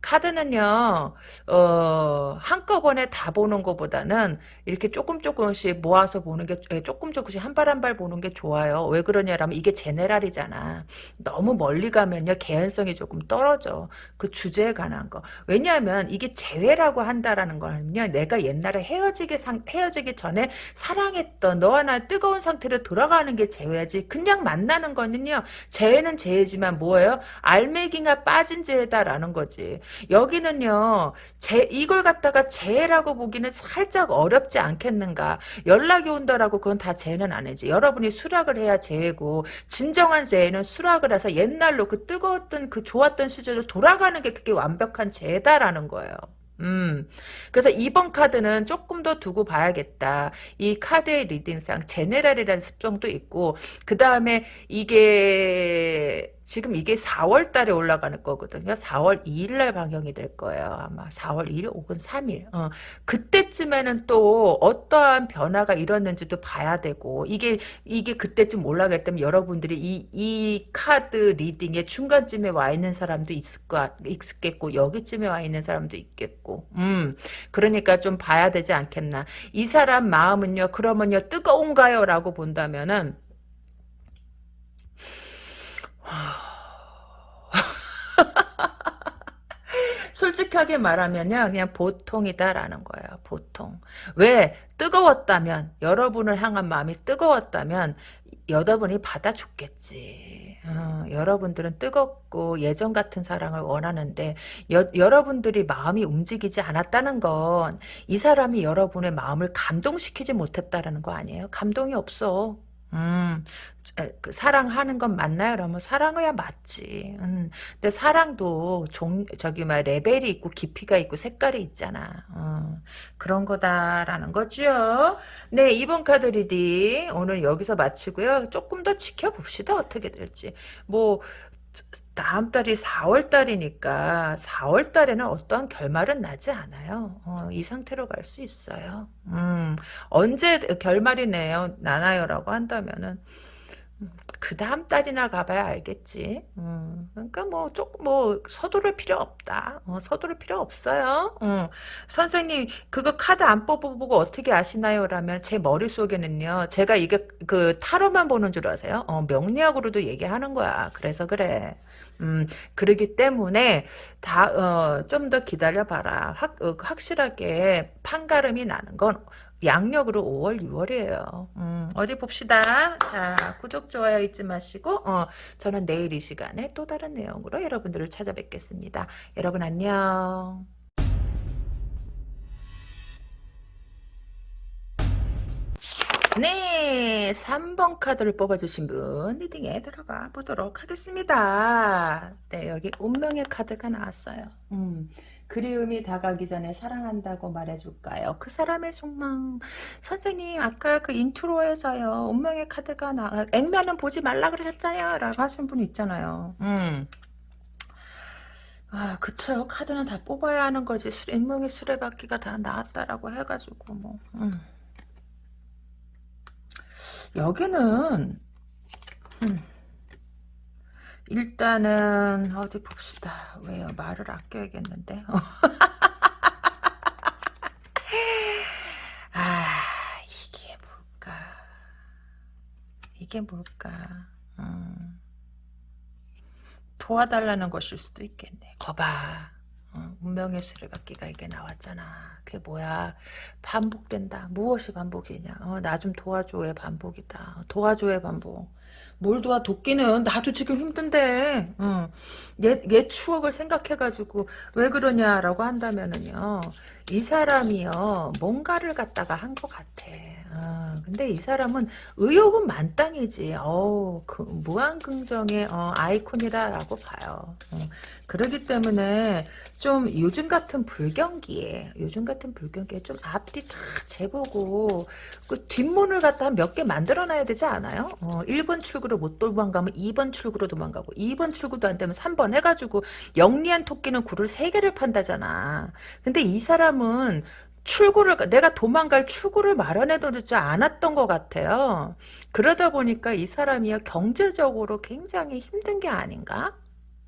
카드는요, 어, 한꺼번에 다 보는 것보다는 이렇게 조금 조금씩 모아서 보는 게, 예, 조금 조금씩 한 발 한 발 보는 게 좋아요. 왜 그러냐라면 이게 제네랄이잖아. 너무 멀리 가면요, 개연성이 조금 떨어져. 그 주제에 관한 거. 왜냐하면 이게 재회라고 한다라는 거는요, 내가 옛날에 헤어지기 상, 헤어지기 전에 사랑했던 너와 나 뜨거운 상태로 돌아가는 게 재회지. 그냥 만나는 거는요, 재회는 재회지만 뭐예요? 알맹이가 빠진 재회다라는 거지. 여기는요, 제, 이걸 갖다가 재라고 보기는 살짝 어렵지 않겠는가. 연락이 온다라고 그건 다 재는 아니지. 여러분이 수락을 해야 재고, 진정한 재는 수락을 해서 옛날로 그 뜨거웠던 그 좋았던 시절로 돌아가는 게 그게 완벽한 재다라는 거예요. 음. 그래서 이번 카드는 조금 더 두고 봐야겠다. 이 카드의 리딩상 제네랄이라는 습성도 있고 그 다음에 이게 지금 이게 4월 달에 올라가는 거거든요. 4월 2일 날 방영이 될 거예요. 아마 4월 2일 혹은 3일. 어. 그때쯤에는 또 어떠한 변화가 일었는지도 봐야 되고 이게 이게 그때쯤 올라갈 때면 여러분들이 이, 이 카드 리딩의 중간쯤에 와 있는 사람도 있을 거 있겠고 여기쯤에 와 있는 사람도 있겠고. 음. 그러니까 좀 봐야 되지 않겠나. 이 사람 마음은요. 그러면요 뜨거운가요? 라고 본다면은 솔직하게 말하면요 그냥 보통이다라는 거예요 보통. 왜 뜨거웠다면 여러분을 향한 마음이 뜨거웠다면 여러분이 받아줬겠지. 어, 여러분들은 뜨겁고 예전 같은 사랑을 원하는데 여, 여러분들이 마음이 움직이지 않았다는 건 이 사람이 여러분의 마음을 감동시키지 못했다는 거 아니에요? 감동이 없어 음, 그 사랑하는 건 맞나요? 그러면 사랑해야 맞지. 음, 근데 사랑도 종, 저기, 막, 레벨이 있고, 깊이가 있고, 색깔이 있잖아. 어, 그런 거다라는 거죠. 네, 이번 카드 reading 오늘 여기서 마치고요. 조금 더 지켜봅시다. 어떻게 될지. 뭐, 다음 달이 4월 달이니까 4월 달에는 어떠한 결말은 나지 않아요. 어, 이 상태로 갈 수 있어요. 음, 언제 결말이 내요, 나나요라고 한다면은 그 다음 달이나 가봐야 알겠지. 음, 그러니까 뭐 조금 뭐 서두를 필요 없다. 어, 서두를 필요 없어요. 어, 선생님 그거 카드 안 뽑아보고 어떻게 아시나요? 라면 제 머릿속에는요. 제가 이게 그 타로만 보는 줄 아세요? 어, 명리학으로도 얘기하는 거야. 그래서 그래. 음, 그러기 때문에 다, 어, 좀 더 기다려봐라. 확, 어, 확실하게 판가름이 나는 건 양력으로 5월, 6월이에요. 음, 어디 봅시다. 자, 구독, 좋아요 잊지 마시고, 어, 저는 내일 이 시간에 또 다른 내용으로 여러분들을 찾아뵙겠습니다. 여러분 안녕. 네, 3번 카드를 뽑아주신 분 리딩에 들어가 보도록 하겠습니다. 네, 여기 운명의 카드가 나왔어요. 음, 그리움이 다가기 전에 사랑한다고 말해줄까요? 그 사람의 속망. 선생님, 아까 그 인트로에서요, 운명의 카드가 나, 액면은 보지 말라 그러셨잖아요. 라고 하신 분 있잖아요. 음. 아, 그쵸. 카드는 다 뽑아야 하는 거지. 인명의 수레바퀴가 다 나왔다라고 해가지고, 뭐. 음. 여기는 음, 일단은 어디 봅시다. 왜요? 말을 아껴야겠는데. 아 이게 뭘까? 이게 뭘까? 음, 도와달라는 것일 수도 있겠네. 거봐. 어, 운명의 수레바퀴가 이게 나왔잖아. 그게 뭐야? 반복된다. 무엇이 반복이냐? 어, 나 좀 도와줘의 반복이다. 도와줘의 반복. 뭘 도와? 도끼는 나도 지금 힘든데. 어. 옛, 옛 추억을 생각해가지고 왜 그러냐라고 한다면은요. 이 사람이요. 뭔가를 갖다가 한 것 같아. 아, 근데 이 사람은 의욕은 만땅이지. 어, 그 무한긍정의 어, 아이콘이다라고 봐요. 어, 그러기 때문에 좀 요즘 같은 불경기에 요즘 같은 불경기에 좀 앞뒤 다 재보고 그 뒷문을 갖다 몇 개 만들어놔야 되지 않아요? 어, 1번 출구로 못 도망가면 2번 출구로 도망가고 2번 출구도 안 되면 3번 해가지고 영리한 토끼는 굴을 3개를 판다잖아. 근데 이 사람 은 출구를 내가 도망갈 출구를 마련해 두지 않았던 것 같아요. 그러다 보니까 이 사람이 경제적으로 굉장히 힘든 게 아닌가?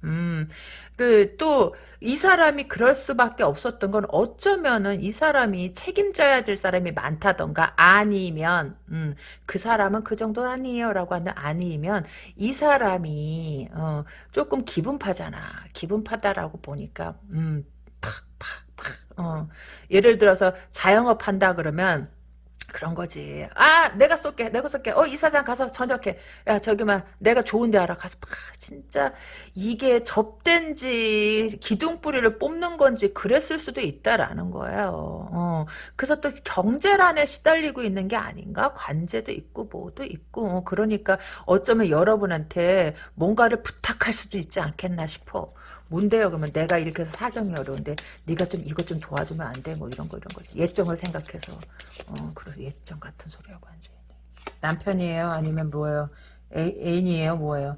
음, 그, 또, 이 사람이 그럴 수밖에 없었던 건 어쩌면은 이 사람이 책임져야 될 사람이 많다던가, 아니면, 음, 그 사람은 그 정도 아니에요. 라고 하는 아니면, 이 사람이, 어, 조금 기분 파잖아. 기분 파다라고 보니까, 음, 팍, 팍, 팍, 어, 예를 들어서 자영업 한다 그러면, 그런 거지. 아, 내가 쏠게. 내가 쏠게. 어, 이사장 가서 저녁해. 야, 저기만 내가 좋은 데 알아. 가서 아, 진짜 이게 접된지 기둥뿌리를 뽑는 건지 그랬을 수도 있다라는 거예요. 어. 그래서 또 경제란에 시달리고 있는 게 아닌가? 관제도 있고 뭐도 있고. 어, 그러니까 어쩌면 여러분한테 뭔가를 부탁할 수도 있지 않겠나 싶어. 뭔데요? 그러면 내가 이렇게 해서 사정이 어려운데 네가 좀 이것 좀 도와주면 안 돼? 뭐 이런 거 이런 거지. 예정을 생각해서 어 그래 예정 같은 소리하고 앉아있네. 남편이에요? 아니면 뭐예요? 애, 애인이에요? 뭐예요?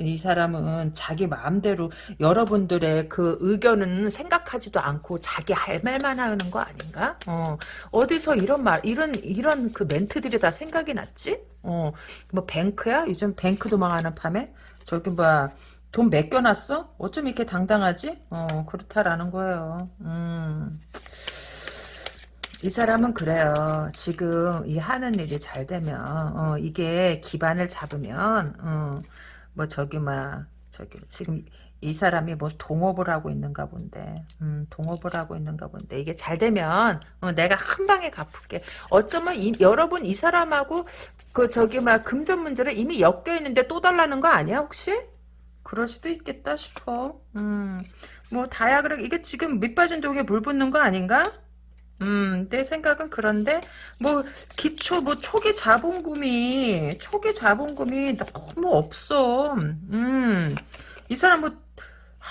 이 사람은 자기 마음대로 여러분들의 그 의견은 생각하지도 않고 자기 할 말만 하는 거 아닌가? 어, 어디서 이런 말, 이런, 이런 그 멘트들이 다 생각이 났지? 어, 뭐 뱅크야? 요즘 뱅크도 망하는 밤에? 저기 뭐야, 돈 맡겨놨어? 어쩜 이렇게 당당하지? 어, 그렇다라는 거예요. 음. 이 사람은 그래요. 지금 이 하는 일이 잘 되면, 어, 이게 기반을 잡으면, 어, 뭐 저기, 막, 저기, 지금 이 사람이 뭐 동업을 하고 있는가 본데, 음, 동업을 하고 있는가 본데, 이게 잘 되면, 어, 내가 한 방에 갚을게. 어쩌면 이, 여러분 이 사람하고, 그, 저기, 막, 금전 문제를 이미 엮여 있는데 또 달라는 거 아니야, 혹시? 그럴 수도 있겠다 싶어. 음, 뭐 다야 그래 이게 지금 밑 빠진 독에 물 붓는 거 아닌가? 음, 내 생각은 그런데 뭐 기초 뭐 초기 자본금이 초기 자본금이 너무 없어. 음, 이 사람 뭐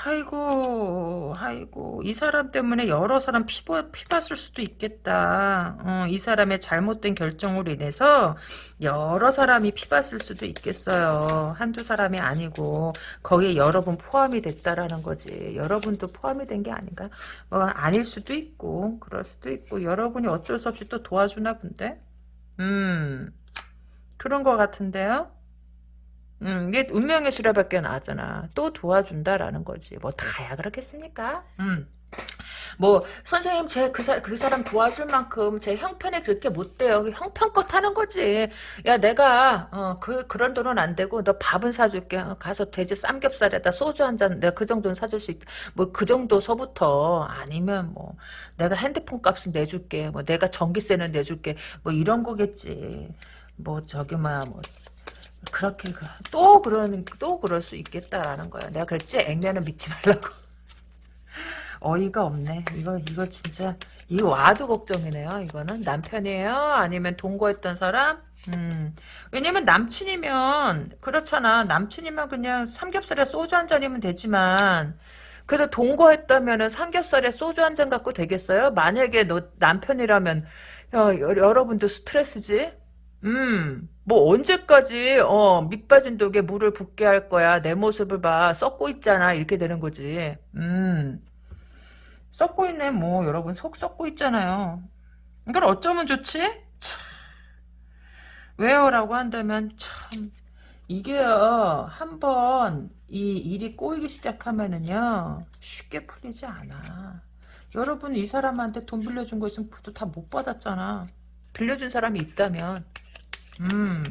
아이고, 아이고, 이 사람 때문에 여러 사람 피부, 피봤을 수도 있겠다. 어, 이 사람의 잘못된 결정으로 인해서 여러 사람이 피 봤을 수도 있겠어요. 한두 사람이 아니고, 거기에 여러 분 포함이 됐다라는 거지. 여러분도 포함이 된 게 아닌가? 뭐, 아닐 수도 있고, 그럴 수도 있고, 여러분이 어쩔 수 없이 또 도와주나 본데? 음, 그런 것 같은데요? 음, 이게 운명의 수레밖에 나왔잖아. 또 도와준다라는 거지. 뭐 다야 그렇겠습니까? 음. 뭐 선생님 제그 그 사람 도와줄 만큼 제 형편에 그렇게 못 돼요. 형편껏 하는 거지. 야 내가 어 그 그런 돈은 안 되고 너 밥은 사줄게. 어, 가서 돼지 삼겹살에다 소주 한 잔 내가 그 정도는 사줄 수 있다. 뭐그 정도서부터 아니면 뭐 내가 핸드폰 값은 내줄게. 뭐 내가 전기세는 내줄게. 뭐 이런 거겠지. 뭐 저기 막뭐 그렇게 그, 또 그러는 또 그럴 수 있겠다라는 거야. 내가 그랬지 액면은 믿지 말라고. 어이가 없네. 이거 이거 진짜 이거 와도 걱정이네요. 이거는 남편이에요? 아니면 동거했던 사람? 음. 왜냐면 남친이면 그렇잖아. 남친이면 그냥 삼겹살에 소주 한 잔이면 되지만 그래도 동거했다면은 삼겹살에 소주 한 잔 갖고 되겠어요? 만약에 너 남편이라면 야, 여, 여러분도 스트레스지? 음, 뭐 언제까지 어 밑빠진 독에 물을 붓게 할 거야. 내 모습을 봐. 썩고 있잖아. 이렇게 되는 거지. 음. 썩고 있네. 뭐 여러분 속 썩고 있잖아요. 이걸 어쩌면 좋지? 참. 왜요라고 한다면 참 이게요. 한번 이 일이 꼬이기 시작하면은요. 쉽게 풀리지 않아. 여러분 이 사람한테 돈 빌려준 거 있으면 그도 다 못 받았잖아. 빌려준 사람이 있다면 음.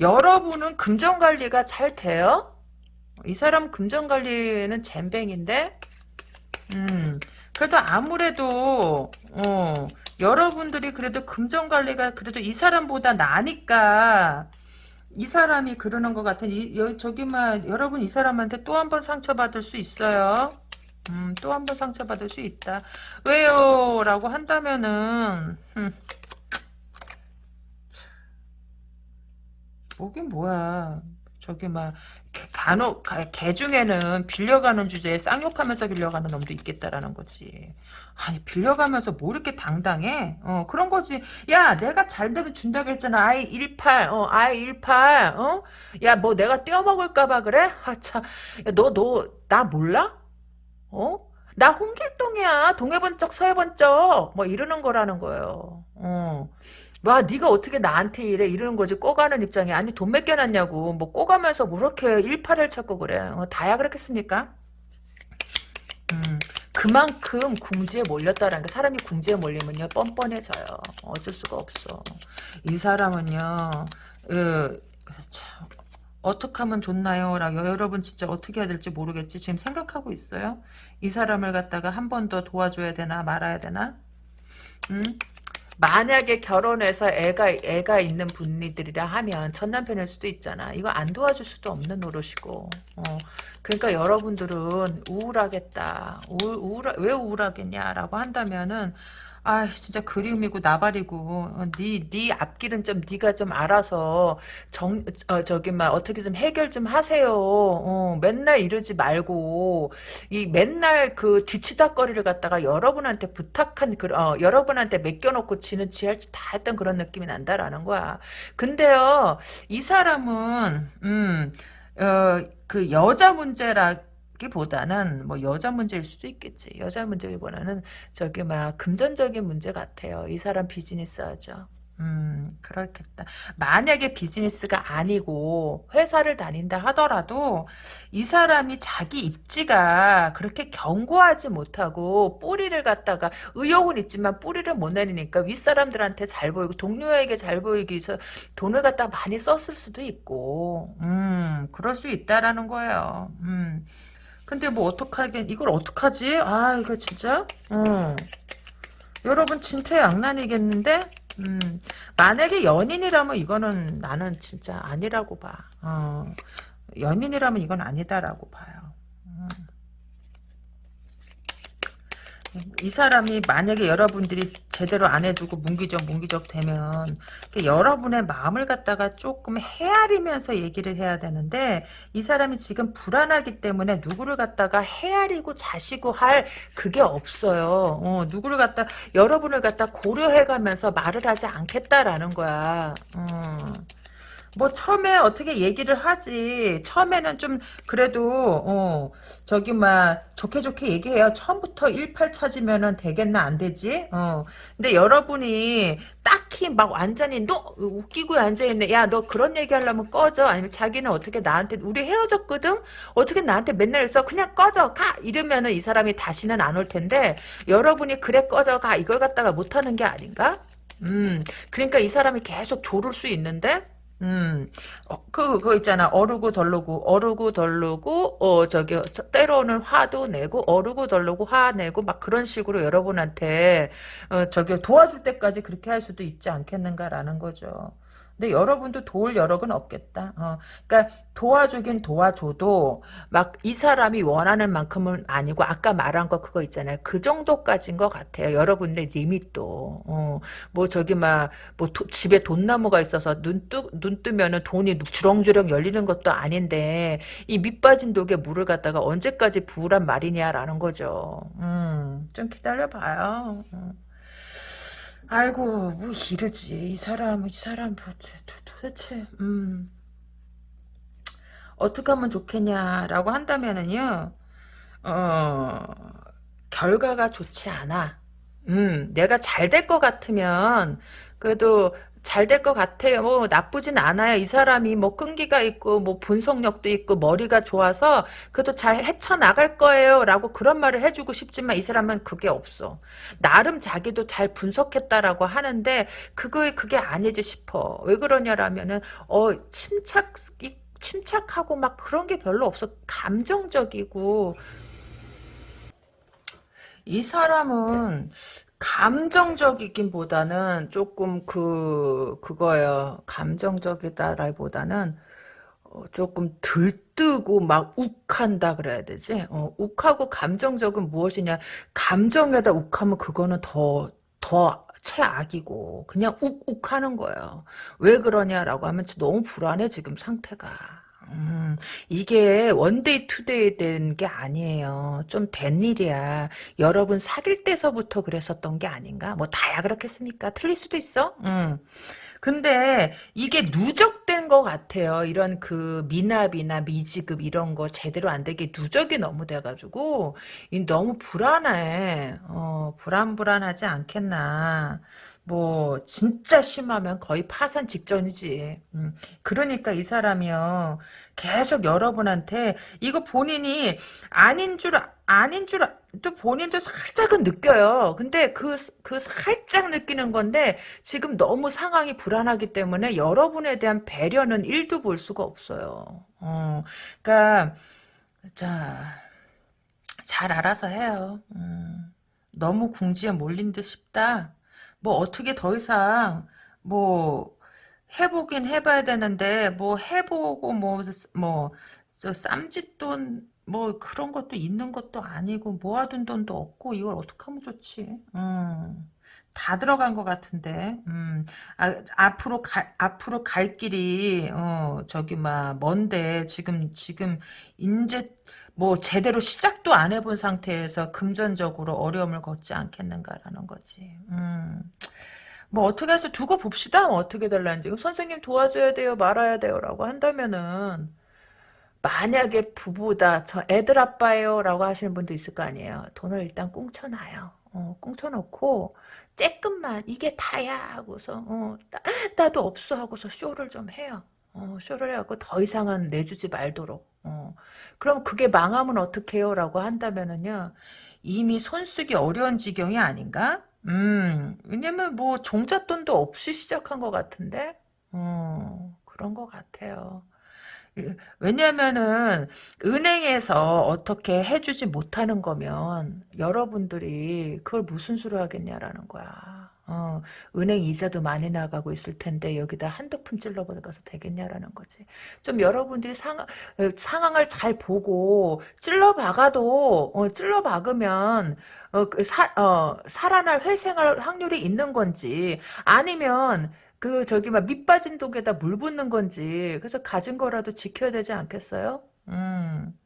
여러분은 금전 관리가 잘 돼요? 이 사람 금전 관리는 잼뱅인데? 음. 그래도 아무래도, 어, 여러분들이 그래도 금전 관리가 그래도 이 사람보다 나니까, 이 사람이 그러는 것 같은, 이, 여, 저기, 막, 여러분 이 사람한테 또 한 번 상처받을 수 있어요. 음, 또 한 번 상처받을 수 있다. 왜요? 라고 한다면은, 음. 뭐긴 뭐야. 저기 막 간혹 개 중에는 빌려가는 주제에 쌍욕하면서 빌려가는 놈도 있겠다라는 거지. 아니 빌려가면서 뭐 이렇게 당당해? 어 그런 거지. 야 내가 잘 되면 준다고 했잖아. 아이 18, 어 아이 18, 어? 야 뭐 내가 떼어먹을까봐 그래? 아차, 너너 나 몰라? 어? 나 홍길동이야. 동해번쩍 서해번쩍 뭐 이러는 거라는 거예요. 어. 와 네가 어떻게 나한테 이래? 이러는 거지. 꼬가는 입장이 아니 돈 맡겨놨냐고. 뭐 꼬가면서 뭐 그렇게 일파를 찾고 그래. 어, 다야 그렇겠습니까? 음, 그만큼 궁지에 몰렸다라는 게 사람이 궁지에 몰리면요 뻔뻔해져요. 어쩔 수가 없어. 이 사람은요 으, 참, 어떻게 하면 좋나요? 라고 여러분 진짜 어떻게 해야 될지 모르겠지. 지금 생각하고 있어요? 이 사람을 갖다가 한 번 더 도와줘야 되나 말아야 되나? 음? 만약에 결혼해서 애가 애가 있는 분들이라 하면 전 남편일 수도 있잖아. 이거 안 도와줄 수도 없는 노릇이고. 어. 그러니까 여러분들은 우울하겠다. 우울, 우울 왜 우울하겠냐라고 한다면은 아 진짜 그리움이고 나발이고 니네 네 앞길은 좀 네가 좀 알아서 정 어, 저기 막 어떻게 좀 해결 좀 하세요. 어, 맨날 이러지 말고 이 맨날 그 뒤치다거리를 갖다가 여러분한테 부탁한 그 어, 여러분한테 맡겨놓고 지는 지할 다 했던 그런 느낌이 난다라는 거야. 근데요 이 사람은 음 어, 그 여자 문제라 기보다는 뭐 여자 문제일 수도 있겠지. 여자 문제기보다는 저기 막 금전적인 문제 같아요. 이 사람 비즈니스 하죠. 음, 그렇겠다. 만약에 비즈니스가 아니고 회사를 다닌다 하더라도 이 사람이 자기 입지가 그렇게 견고하지 못하고 뿌리를 갖다가 의욕은 있지만 뿌리를 못 내리니까 윗사람들한테 잘 보이고 동료에게 잘 보이기 위해서 돈을 갖다 많이 썼을 수도 있고 음, 그럴 수 있다라는 거예요. 음. 근데 뭐 어떡하긴 이걸 어떡하지? 아 이거 진짜 어. 여러분 진퇴양난이겠는데 음, 만약에 연인이라면 이거는 나는 진짜 아니라고 봐 어. 연인이라면 이건 아니다라고 봐요 음. 이 사람이 만약에 여러분들이 제대로 안 해주고 문기적 문기적 되면 여러분의 마음을 갖다가 조금 헤아리면서 얘기를 해야 되는데 이 사람이 지금 불안하기 때문에 누구를 갖다가 헤아리고 자시고 할 그게 없어요. 어, 누구를 갖다 여러분을 갖다 고려해가면서 말을 하지 않겠다라는 거야. 어. 뭐 처음에 어떻게 얘기를 하지? 처음에는 좀 그래도 어 저기 막 좋게 좋게 얘기해요. 처음부터 18 찾으면은 되겠나? 안 되지? 어. 근데 여러분이 딱히 막 완전히 너 웃기고 앉아있네. 야 너 그런 얘기 하려면 꺼져. 아니면 자기는 어떻게 나한테 우리 헤어졌거든? 어떻게 나한테 맨날 있어? 그냥 꺼져. 가! 이러면은 이 사람이 다시는 안 올 텐데 여러분이 그래 꺼져 가! 이걸 갖다가 못하는 게 아닌가? 음. 그러니까 이 사람이 계속 조를 수 있는데 음, 어, 그, 그거 있잖아. 어르고 덜르고, 어르고 덜르고, 어, 저기, 때로는 화도 내고, 어르고 덜르고, 화 내고, 막 그런 식으로 여러분한테, 어, 저기, 도와줄 때까지 그렇게 할 수도 있지 않겠는가라는 거죠. 근데 여러분도 도울 여력은 없겠다. 어, 그러니까 도와주긴 도와줘도 막 이 사람이 원하는 만큼은 아니고 아까 말한 거 그거 있잖아요. 그 정도까지인 것 같아요. 여러분의 리밋도. 어, 뭐 저기 막 뭐 집에 돈나무가 있어서 눈, 뜨, 눈 뜨면은 돈이 주렁주렁 열리는 것도 아닌데 이 밑빠진 독에 물을 갖다가 언제까지 부으란 말이냐라는 거죠. 음, 좀 기다려 봐요. 음. 아이고 뭐 이러지. 이 사람 이 사람 뭐 도대체 음. 어떻게 하면 좋겠냐라고 한다면은요 어 결과가 좋지 않아. 음 내가 잘 될 것 같으면 그래도 잘 될 것 같아요. 뭐 나쁘진 않아요. 이 사람이 뭐 끈기가 있고 뭐 분석력도 있고 머리가 좋아서 그래도 잘 헤쳐나갈 거예요. 라고 그런 말을 해주고 싶지만 이 사람은 그게 없어. 나름 자기도 잘 분석했다라고 하는데 그거 그게 아니지 싶어. 왜 그러냐라면은 어 침착 침착하고 막 그런 게 별로 없어. 감정적이고 이 사람은 감정적이긴 보다는 조금 그 그거예요. 감정적이다라기보다는 어, 조금 들뜨고 막 욱한다 그래야 되지. 어, 욱하고 감정적은 무엇이냐? 감정에다 욱하면 그거는 더 더 최악이고 그냥 욱욱하는 거예요. 왜 그러냐라고 하면 너무 불안해 지금 상태가. 음, 이게 one day two day 된 게 아니에요. 좀 된 일이야. 여러분 사귈 때서부터 그랬었던 게 아닌가? 뭐 다야 그렇겠습니까? 틀릴 수도 있어. 음. 근데 이게 누적된 것 같아요. 이런 그 미납이나 미지급 이런 거 제대로 안 되게 누적이 너무 돼가지고 너무 불안해. 어, 불안불안하지 않겠나. 뭐 진짜 심하면 거의 파산 직전이지. 음. 그러니까 이 사람이요. 계속 여러분한테 이거 본인이 아닌 줄 아닌 줄 또 본인도 살짝은 느껴요. 근데 그, 그 살짝 느끼는 건데 지금 너무 상황이 불안하기 때문에 여러분에 대한 배려는 1도 볼 수가 없어요. 어, 그러니까 자, 잘 알아서 해요. 음, 너무 궁지에 몰린 듯 싶다. 뭐 어떻게 더 이상 뭐 해보긴 해봐야 되는데 뭐 해보고 뭐뭐 쌈짓돈 뭐 그런 것도 있는 것도 아니고 모아둔 돈도 없고 이걸 어떻게 하면 좋지? 음. 다 들어간 것 같은데, 음, 아, 앞으로 갈, 앞으로 갈 길이, 어, 저기, 막, 먼데, 지금, 지금, 인제, 뭐, 제대로 시작도 안 해본 상태에서 금전적으로 어려움을 겪지 않겠는가라는 거지. 음. 뭐 어떻게 해서 두고 봅시다. 뭐 어떻게 될란지. 선생님 도와줘야 돼요. 말아야 돼요. 라고 한다면은 만약에 부부다. 저 애들 아빠예요. 라고 하시는 분도 있을 거 아니에요. 돈을 일단 꽁쳐 놔요. 어, 꽁쳐 놓고 쬐끔만 이게 다야 하고서 어, 나, 도 없어 하고서 쇼를 좀 해요. 어, 쇼를 해갖고 더 이상은 내주지 말도록. 어. 그럼 그게 망하면 어떡해요? 라고 한다면은요. 이미 손쓰기 어려운 지경이 아닌가? 음, 왜냐면 뭐 종잣돈도 없이 시작한 것 같은데, 어, 그런 것 같아요. 왜냐면은 은행에서 어떻게 해주지 못하는 거면 여러분들이 그걸 무슨 수로 하겠냐라는 거야. 어, 은행 이자도 많이 나가고 있을 텐데 여기다 한두 푼 찔러버려서 되겠냐라는 거지. 좀 여러분들이 상황, 어, 상황을 잘 보고 찔러박아도 어, 찔러박으면 어, 그 사, 어, 살아날 회생할 확률이 있는 건지 아니면 그 저기 막 밑빠진 독에다 물 붓는 건지 그래서 가진 거라도 지켜야 되지 않겠어요? 음.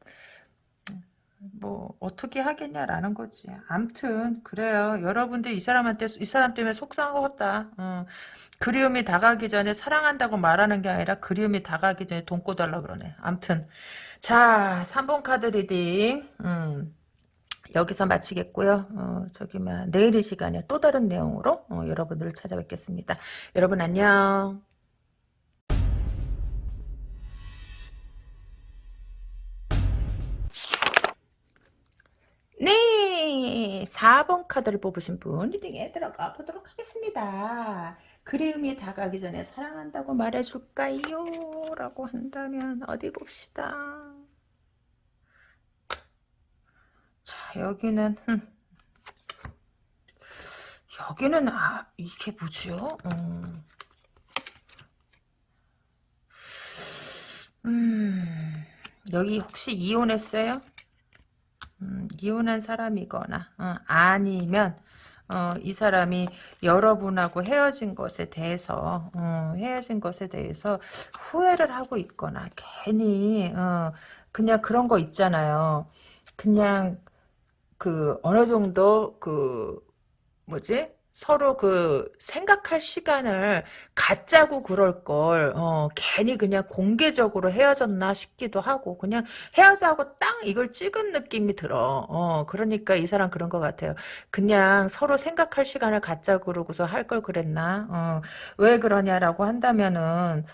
뭐 어떻게 하겠냐라는 거지. 암튼 그래요. 여러분들 이 사람한테 이 사람 때문에 속상하겠다. 어. 그리움이 다가기 전에 사랑한다고 말하는 게 아니라 그리움이 다가기 전에 돈 꿔달라 그러네. 암튼 자 3번 카드 reading 음. 여기서 마치겠고요. 어, 저기 막 내일 이 시간에 또 다른 내용으로 어, 여러분들을 찾아뵙겠습니다. 여러분 안녕. 네, 4번 카드를 뽑으신 분 reading에 들어가 보도록 하겠습니다. 그리움이 다 가기 전에 사랑한다고 말해줄까요? 라고 한다면 어디 봅시다. 자 여기는 흠. 여기는 아 이게 뭐죠? 음. 음, 여기 혹시 이혼했어요? 음, 이혼한 사람이거나 어, 아니면 어, 이 사람이 여러분하고 헤어진 것에 대해서 어, 헤어진 것에 대해서 후회를 하고 있거나 괜히 어, 그냥 그런 거 있잖아요. 그냥 그 어느 정도 그 뭐지? 서로 그 생각할 시간을 갖자고 그럴 걸 어, 괜히 그냥 공개적으로 헤어졌나 싶기도 하고 그냥 헤어자고 딱 이걸 찍은 느낌이 들어. 어, 그러니까 이 사람 그런 것 같아요. 그냥 서로 생각할 시간을 갖자고 그러고서 할 걸 그랬나? 어, 왜 그러냐라고 한다면은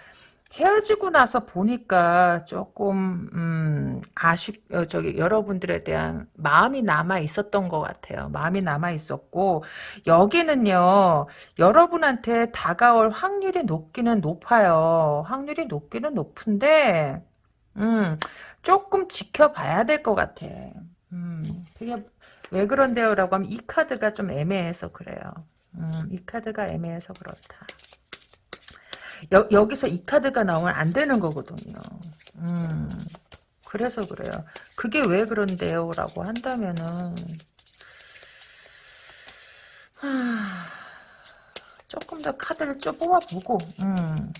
헤어지고 나서 보니까 조금 음, 아쉽 어, 저기 여러분들에 대한 마음이 남아 있었던 것 같아요. 마음이 남아 있었고 여기는요 여러분한테 다가올 확률이 높기는 높아요. 확률이 높기는 높은데 음, 조금 지켜봐야 될 것 같아. 음, 그게 왜 그런데요라고 하면 이 카드가 좀 애매해서 그래요. 음, 이 카드가 애매해서 그렇다. 여, 여기서 이 카드가 나오면 안 되는 거거든요. 음, 그래서 그래요. 그게 왜 그런데요? 라고 한다면은, 하, 조금 더 카드를 좀 뽑아보고, 음,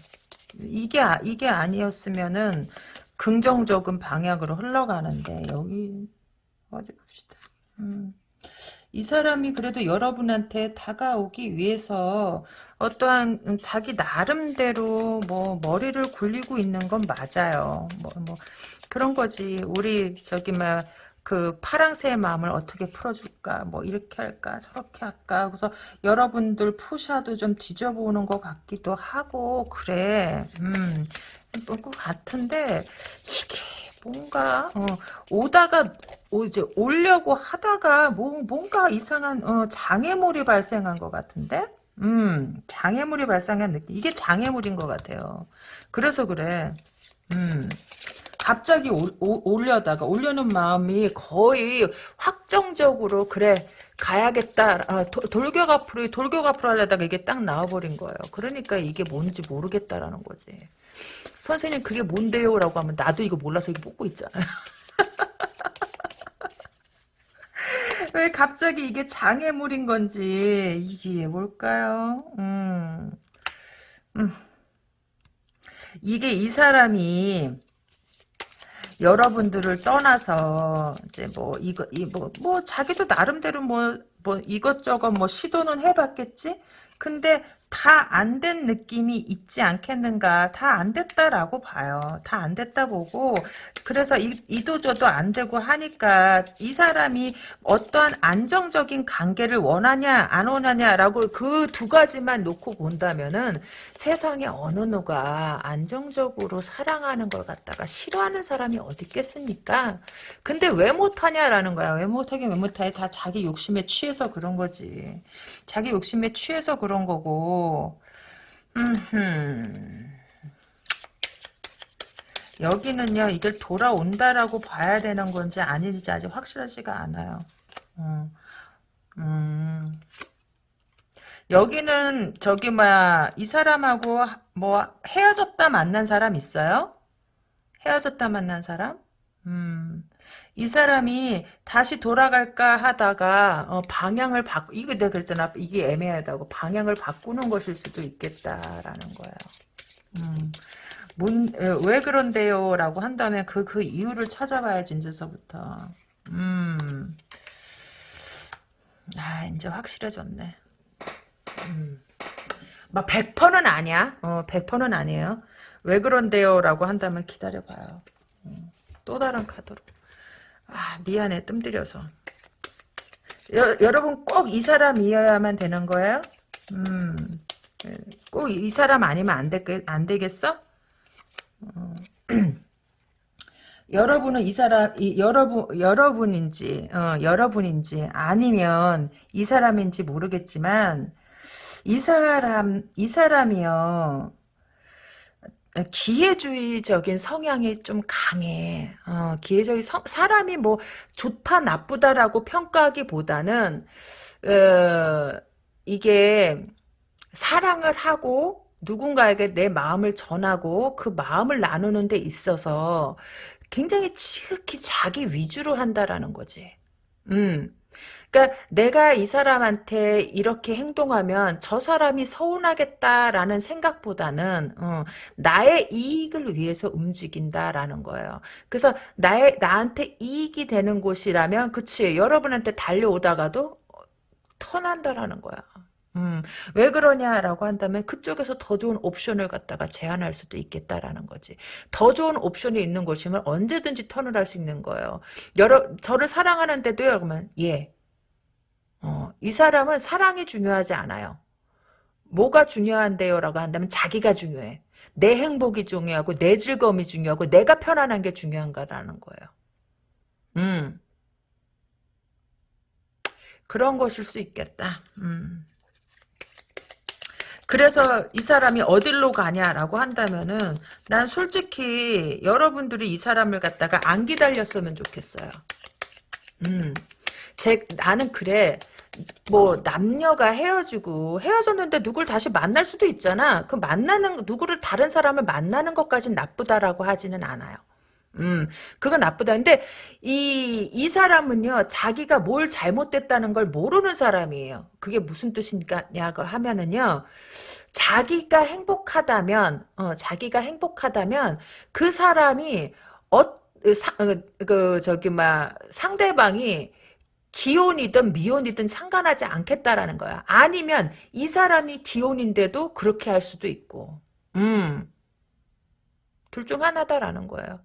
이게, 아, 이게 아니었으면은, 긍정적인 방향으로 흘러가는데, 여기, 어디 봅시다. 음. 이 사람이 그래도 여러분한테 다가오기 위해서 어떠한 음, 자기 나름대로 뭐 머리를 굴리고 있는 건 맞아요. 뭐, 뭐 그런 거지. 우리 저기 막 그 파랑새의 마음을 어떻게 풀어줄까 뭐 이렇게 할까 저렇게 할까 그래서 여러분들 푸샤도 좀 뒤져보는 것 같기도 하고 그래 음뭐그 같은데 이게 뭔가 어, 오다가 오, 이제 오려고 하다가 뭐, 뭔가 이상한 어, 장애물이 발생한 것 같은데? 음 장애물이 발생한 느낌. 이게 장애물인 것 같아요. 그래서 그래. 음. 갑자기 올, 올려다가 올려는 마음이 거의 확정적으로 그래 가야겠다 아, 도, 돌격 앞으로 돌격 앞으로 하려다가 이게 딱 나와버린 거예요. 그러니까 이게 뭔지 모르겠다라는 거지 선생님 그게 뭔데요? 라고 하면 나도 이거 몰라서 이거 뽑고 있잖아요. 왜 갑자기 이게 장애물인 건지 이게 뭘까요? 음. 음. 이게 이 사람이 여러분들을 떠나서 이제 뭐 이거 이뭐뭐 뭐 자기도 나름대로 뭐뭐 뭐 이것저것 뭐 시도는 해봤겠지. 근데 다 안 된 느낌이 있지 않겠는가? 다 안 됐다라고 봐요. 다 안 됐다 보고. 그래서 이, 이도저도 안 되고 하니까 이 사람이 어떠한 안정적인 관계를 원하냐 안 원하냐라고 그 두 가지만 놓고 본다면은 세상에 어느 누가 안정적으로 사랑하는 걸 갖다가 싫어하는 사람이 어디 있겠습니까? 근데 왜 못하냐라는 거야. 왜 못하긴 왜 못해. 다 자기 욕심에 취해서 그런 거지. 자기 욕심에 취해서 그런 거고 여기는요 이걸 돌아온다라고 봐야 되는 건지 아닌지 아직 확실하지가 않아요 음, 음. 여기는 저기 뭐야 이 사람하고 뭐 헤어졌다 만난 사람 있어요? 헤어졌다 만난 사람? 음. 이 사람이 다시 돌아갈까 하다가 어, 방향을 바 이거 내가 그랬잖아 이게 애매하다고 방향을 바꾸는 것일 수도 있겠다라는 거예요. 음, 뭔, 왜 그런데요? 라고 한다면 그, 그 이유를 찾아봐야지, 이제서부터. 음. 아, 이제 확실해졌네. 음. 막 100%는 아니야. 어, 100%는 아니에요. 왜 그런데요? 라고 한다면 기다려봐요. 음. 또 다른 카드로. 아 미안해 뜸 들여서 여, 여러분 꼭 이 사람이어야만 되는 거예요? 음, 꼭 이 사람 아니면 안, 되, 안 되겠어? 어. 여러분은 이 사람, 이, 여러분, 여러분인지, 어, 여러분인지, 아니면 이 사람인지 모르겠지만, 이 사람, 이 사람이요, 기회주의적인 성향이 좀 강해. 어, 기회적인 성, 사람이 뭐 좋다 나쁘다라고 평가하기보다는 어, 이게 사랑을 하고 누군가에게 내 마음을 전하고 그 마음을 나누는 데 있어서 굉장히 지극히 자기 위주로 한다라는 거지. 음. 그러니까 내가 이 사람한테 이렇게 행동하면 저 사람이 서운하겠다라는 생각보다는 어, 나의 이익을 위해서 움직인다라는 거예요. 그래서 나의 나한테 이익이 되는 곳이라면 그치 여러분한테 달려오다가도 턴한다라는 거야. 음, 왜 그러냐라고 한다면 그쪽에서 더 좋은 옵션을 갖다가 제안할 수도 있겠다라는 거지. 더 좋은 옵션이 있는 곳이면 언제든지 턴을 할 수 있는 거예요. 여러 저를 사랑하는데도요. 그러면 예. 어, 이 사람은 사랑이 중요하지 않아요. 뭐가 중요한데요? 라고 한다면 자기가 중요해. 내 행복이 중요하고 내 즐거움이 중요하고 내가 편안한 게 중요한가라는 거예요. 음. 그런 것일 수 있겠다. 음. 그래서 이 사람이 어디로 가냐라고 한다면은 난 솔직히 여러분들이 이 사람을 갖다가 안 기다렸으면 좋겠어요. 음. 제 나는 그래. 뭐 남녀가 헤어지고 헤어졌는데 누굴 다시 만날 수도 있잖아. 그 만나는 누구를 다른 사람을 만나는 것까진 나쁘다라고 하지는 않아요. 음, 그건 나쁘다. 근데 이, 이 사람은요, 자기가 뭘 잘못됐다는 걸 모르는 사람이에요. 그게 무슨 뜻이냐고 하면은요, 자기가 행복하다면, 어, 자기가 행복하다면, 그 사람이, 어, 사, 어, 그, 저기, 막, 상대방이, 기혼이든 미혼이든 상관하지 않겠다라는 거야. 아니면 이 사람이 기혼인데도 그렇게 할 수도 있고. 음. 둘 중 하나다라는 거예요.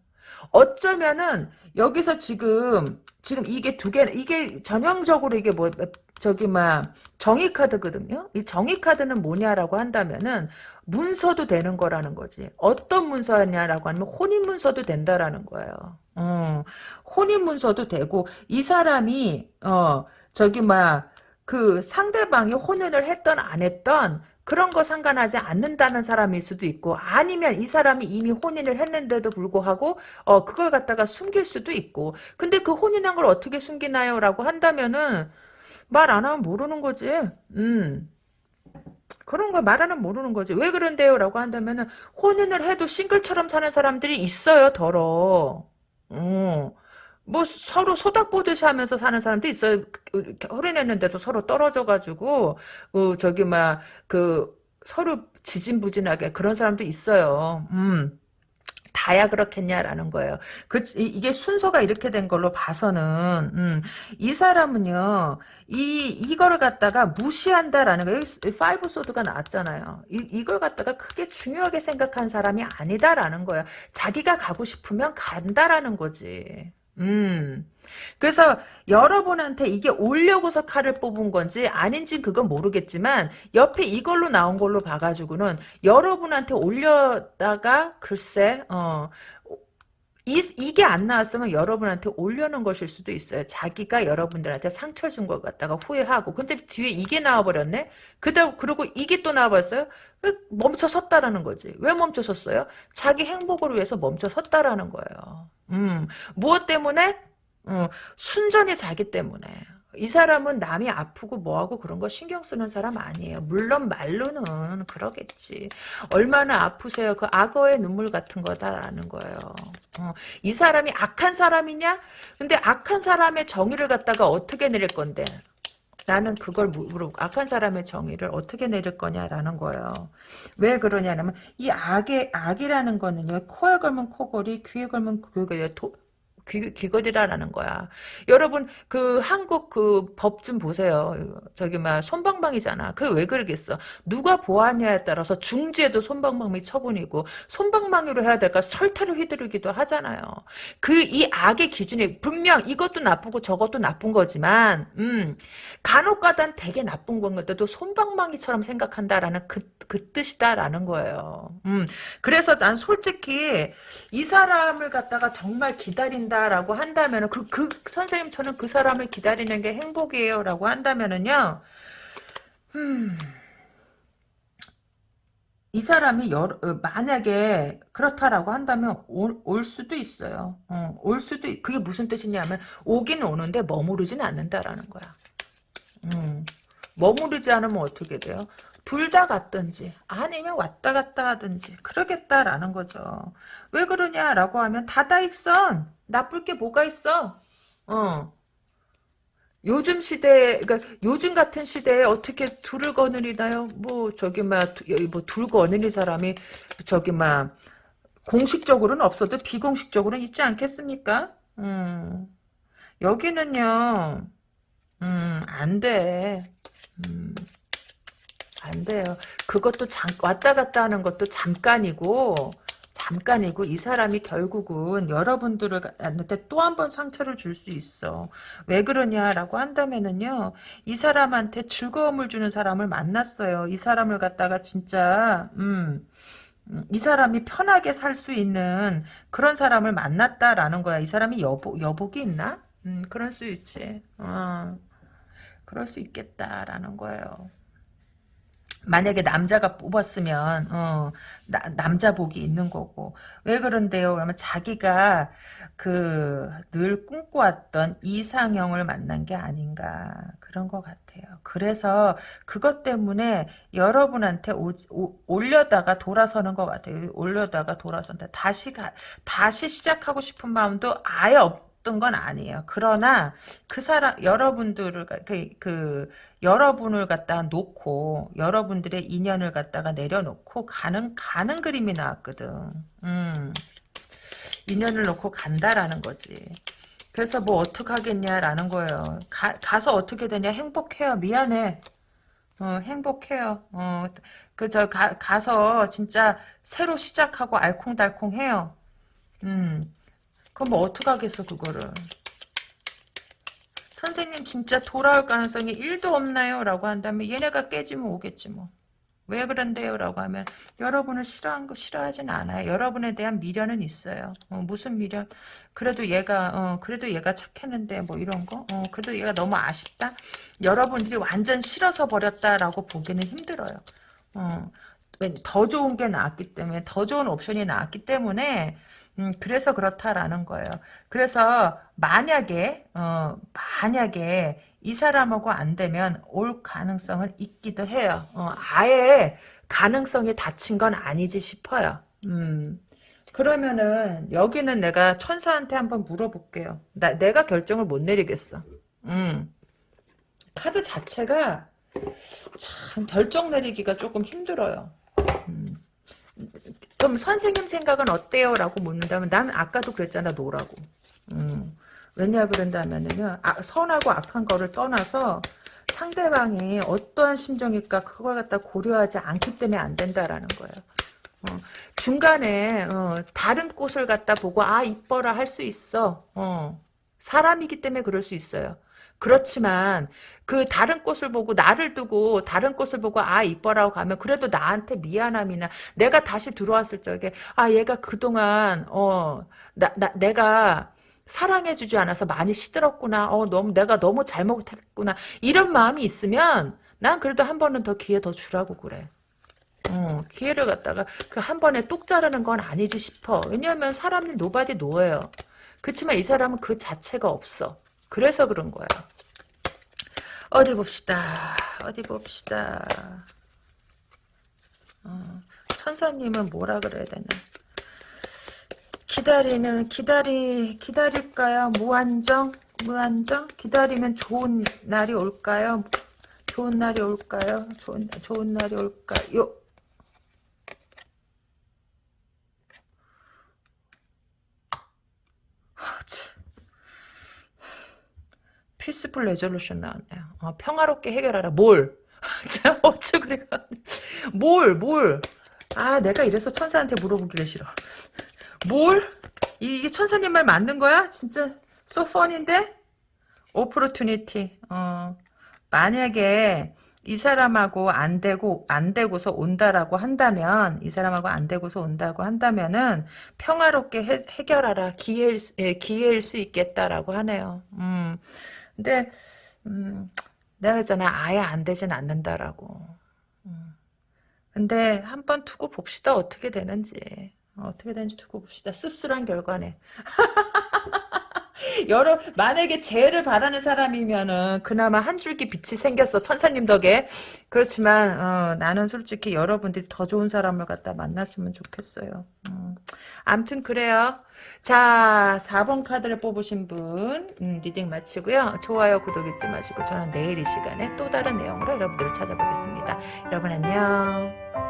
어쩌면은 여기서 지금 지금 이게 두 개, 이게 전형적으로 이게 뭐, 저기, 막, 정의 카드거든요? 이 정의 카드는 뭐냐라고 한다면은, 문서도 되는 거라는 거지. 어떤 문서냐라고 하면, 혼인 문서도 된다라는 거예요. 어, 혼인 문서도 되고, 이 사람이, 어, 저기, 막, 그 상대방이 혼인을 했던, 안 했던, 그런 거 상관하지 않는다는 사람일 수도 있고 아니면 이 사람이 이미 혼인을 했는데도 불구하고 어 그걸 갖다가 숨길 수도 있고 근데 그 혼인한 걸 어떻게 숨기나요? 라고 한다면은 말 안 하면 모르는 거지 음 그런 걸 말하는 모르는 거지 왜 그런데요? 라고 한다면은 혼인을 해도 싱글처럼 사는 사람들이 있어요 더러 어. 뭐 서로 소닥보듯이 하면서 사는 사람도 있어요. 허리냈는데도 서로 떨어져가지고 어, 저기 막 그 서로 지진부진하게 그런 사람도 있어요. 음. 다야 그렇겠냐라는 거예요. 그 이게 순서가 이렇게 된 걸로 봐서는 음, 이 사람은요 이 이거를 갖다가 무시한다라는 거예요. five sword가 나왔잖아요. 이 이걸 갖다가 크게 중요하게 생각한 사람이 아니다라는 거예요. 자기가 가고 싶으면 간다라는 거지. 음. 그래서 여러분한테 이게 올려고서 칼을 뽑은 건지 아닌지 그건 모르겠지만 옆에 이걸로 나온 걸로 봐가지고는 여러분한테 올려다가 글쎄 어 이, 이게 안 나왔으면 여러분한테 올려놓은 것일 수도 있어요. 자기가 여러분들한테 상처 준 것 같다가 후회하고. 근데 뒤에 이게 나와버렸네? 그다, 그리고 이게 또 나와버렸어요? 멈춰 섰다라는 거지. 왜 멈춰 섰어요? 자기 행복을 위해서 멈춰 섰다라는 거예요. 음, 무엇 때문에? 음, 순전히 자기 때문에. 이 사람은 남이 아프고 뭐하고 그런 거 신경 쓰는 사람 아니에요. 물론 말로는 그러겠지. 얼마나 아프세요. 그 악어의 눈물 같은 거다라는 거예요. 어, 이 사람이 악한 사람이냐? 근데 악한 사람의 정의를 갖다가 어떻게 내릴 건데? 나는 그걸 물어보고 악한 사람의 정의를 어떻게 내릴 거냐라는 거예요. 왜 그러냐면 이 악의 악이라는 거는요. 코에 걸면 코걸이, 귀에 걸면 귀걸이, 귀, 귀걸이라는 거야. 여러분 그 한국 그 법 좀 보세요. 저기 막 손방망이잖아. 그 왜 그러겠어? 누가 보았냐에 따라서 중지에도 손방망이 처분이고 손방망이로 해야 될까 철퇴를 휘두르기도 하잖아요. 그 이 악의 기준이 분명 이것도 나쁘고 저것도 나쁜 거지만 음, 간혹가다 되게 나쁜 건데도 손방망이처럼 생각한다라는 그, 그 뜻이다라는 거예요. 음, 그래서 난 솔직히 이 사람을 갖다가 정말 기다린다 라고 한다면 그, 그 선생님 저는 그 사람을 기다리는 게 행복이에요 라고 한다면은요 음, 이 사람이 여러, 어, 만약에 그렇다라고 한다면 올, 올 수도 있어요. 어, 올 수도 그게 무슨 뜻이냐면 오긴 오는데 머무르진 않는다라는 거야. 음, 머무르지 않으면 어떻게 돼요 둘 다 갔든지 아니면 왔다 갔다 하든지 그러겠다라는 거죠. 왜 그러냐라고 하면 다다익선 나쁠 게 뭐가 있어? 어. 요즘 시대, 그러니까 요즘 같은 시대에 어떻게 둘을 거느리나요? 뭐 저기 막뭐둘 거느리 사람이 저기 막 공식적으로는 없어도 비공식적으로는 있지 않겠습니까? 음. 여기는요, 음, 안 돼. 음, 안 돼요. 그것도 잠, 왔다 갔다 하는 것도 잠깐이고, 잠깐이고, 이 사람이 결국은 여러분들한테 또 한 번 상처를 줄 수 있어. 왜 그러냐라고 한다면은요, 이 사람한테 즐거움을 주는 사람을 만났어요. 이 사람을 갖다가 진짜, 음, 음, 이 사람이 편하게 살 수 있는 그런 사람을 만났다라는 거야. 이 사람이 여복, 여복이 있나? 음, 그럴 수 있지. 어, 그럴 수 있겠다라는 거예요. 만약에 남자가 뽑았으면 어, 나, 남자 복이 있는 거고 왜 그런데요? 그러면 자기가 그 늘 꿈꿔왔던 이상형을 만난 게 아닌가 그런 것 같아요. 그래서 그것 때문에 여러분한테 오, 오, 올려다가 돌아서는 것 같아요. 올려다가 돌아선다. 다시 가, 다시 시작하고 싶은 마음도 아예 없. 없던 건 아니에요. 그러나 그 사람 여러분들을 그, 그 여러분을 갖다 놓고 여러분들의 인연을 갖다가 내려놓고 가는 가는 그림이 나왔거든. 음. 인연을 놓고 간다라는 거지. 그래서 뭐 어떡하겠냐라는 거예요. 가, 가서 어떻게 되냐 행복해요. 미안해. 어, 행복해요. 어, 그, 저, 가, 가서 진짜 새로 시작하고 알콩달콩 해요. 음, 그럼 뭐 어떡하겠어 그거를 선생님 진짜 돌아올 가능성이 1도 없나요? 라고 한다면 얘네가 깨지면 오겠지 뭐. 왜 그런데요? 라고 하면 여러분을 싫어한 거 싫어하진 않아요. 여러분에 대한 미련은 있어요. 어, 무슨 미련? 그래도 얘가 어, 그래도 얘가 착했는데 뭐 이런 거? 어, 그래도 얘가 너무 아쉽다? 여러분들이 완전 싫어서 버렸다라고 보기는 힘들어요. 어, 더 좋은 게 나왔기 때문에 더 좋은 옵션이 나왔기 때문에 음, 그래서 그렇다라는 거예요. 그래서 만약에 어, 만약에 이 사람하고 안 되면 올 가능성은 있기도 해요. 어, 아예 가능성이 닫힌 건 아니지 싶어요. 음. 그러면은 여기는 내가 천사한테 한번 물어볼게요. 나, 내가 결정을 못 내리겠어. 음. 카드 자체가 참 결정 내리기가 조금 힘들어요. 음. 그럼 선생님 생각은 어때요? 라고 묻는다면 난 아까도 그랬잖아 no라고. 음. 왜냐 그런다면은요. 아, 선하고 악한 거를 떠나서 상대방이 어떠한 심정일까 그걸 갖다 고려하지 않기 때문에 안 된다라는 거예요. 어, 중간에 어, 다른 꽃을 갖다 보고 아 이뻐라 할 수 있어. 어, 사람이기 때문에 그럴 수 있어요. 그렇지만 그 다른 꽃을 보고 나를 두고 다른 꽃을 보고 아 이뻐라고 가면 그래도 나한테 미안함이나 내가 다시 들어왔을 적에 아 얘가 그동안 어나 나, 내가 사랑해주지 않아서 많이 시들었구나. 어 너무 내가 너무 잘못했구나. 이런 마음이 있으면 난 그래도 한 번은 더 기회 더 주라고 그래. 어, 기회를 갖다가 그 한 번에 뚝 자르는 건 아니지 싶어. 왜냐하면 사람이 nobody know예요. 그렇지만 이 사람은 그 자체가 없어 그래서 그런 거야. 어디 봅시다. 어디 봅시다. 어, 천사님은 뭐라 그래야 되나. 기다리는 기다리 기다릴까요? 무한정 무한정 기다리면 좋은 날이 올까요? 좋은 날이 올까요? 좋은 좋은 날이 올까요? peaceful resolution 나왔네요. 어, 평화롭게 해결하라. 뭘? 자, 어쩌 그래. 뭘, 뭘. 아, 내가 이래서 천사한테 물어보기가 싫어. 뭘? 이 게 천사님 말 맞는 거야? 진짜 소펀인데? opportunity. 어, 만약에 이 사람하고 안 되고 안 되고서 온다라고 한다면 이 사람하고 안 되고서 온다고 한다면은 평화롭게 해, 결하라 기회일, 예, 기회일 수 있겠다라고 하네요. 음. 근데 음, 내가 그랬잖아 아예 안 되진 않는다라고. 음. 근데 한번 두고 봅시다 어떻게 되는지. 어, 떻게 되는지 두고 봅시다. 씁쓸한 결과네. 여러 만약에 재를 바라는 사람이면은 그나마 한 줄기 빛이 생겼어 천사님 덕에. 그렇지만 어, 나는 솔직히 여러분들이 더 좋은 사람을 갖다 만났으면 좋겠어요. 음. 암튼 그래요. 자 4번 카드를 뽑으신 분 음, reading 마치고요. 좋아요 구독 잊지 마시고 저는 내일 이 시간에 또 다른 내용으로 여러분들을 찾아보겠습니다. 여러분 안녕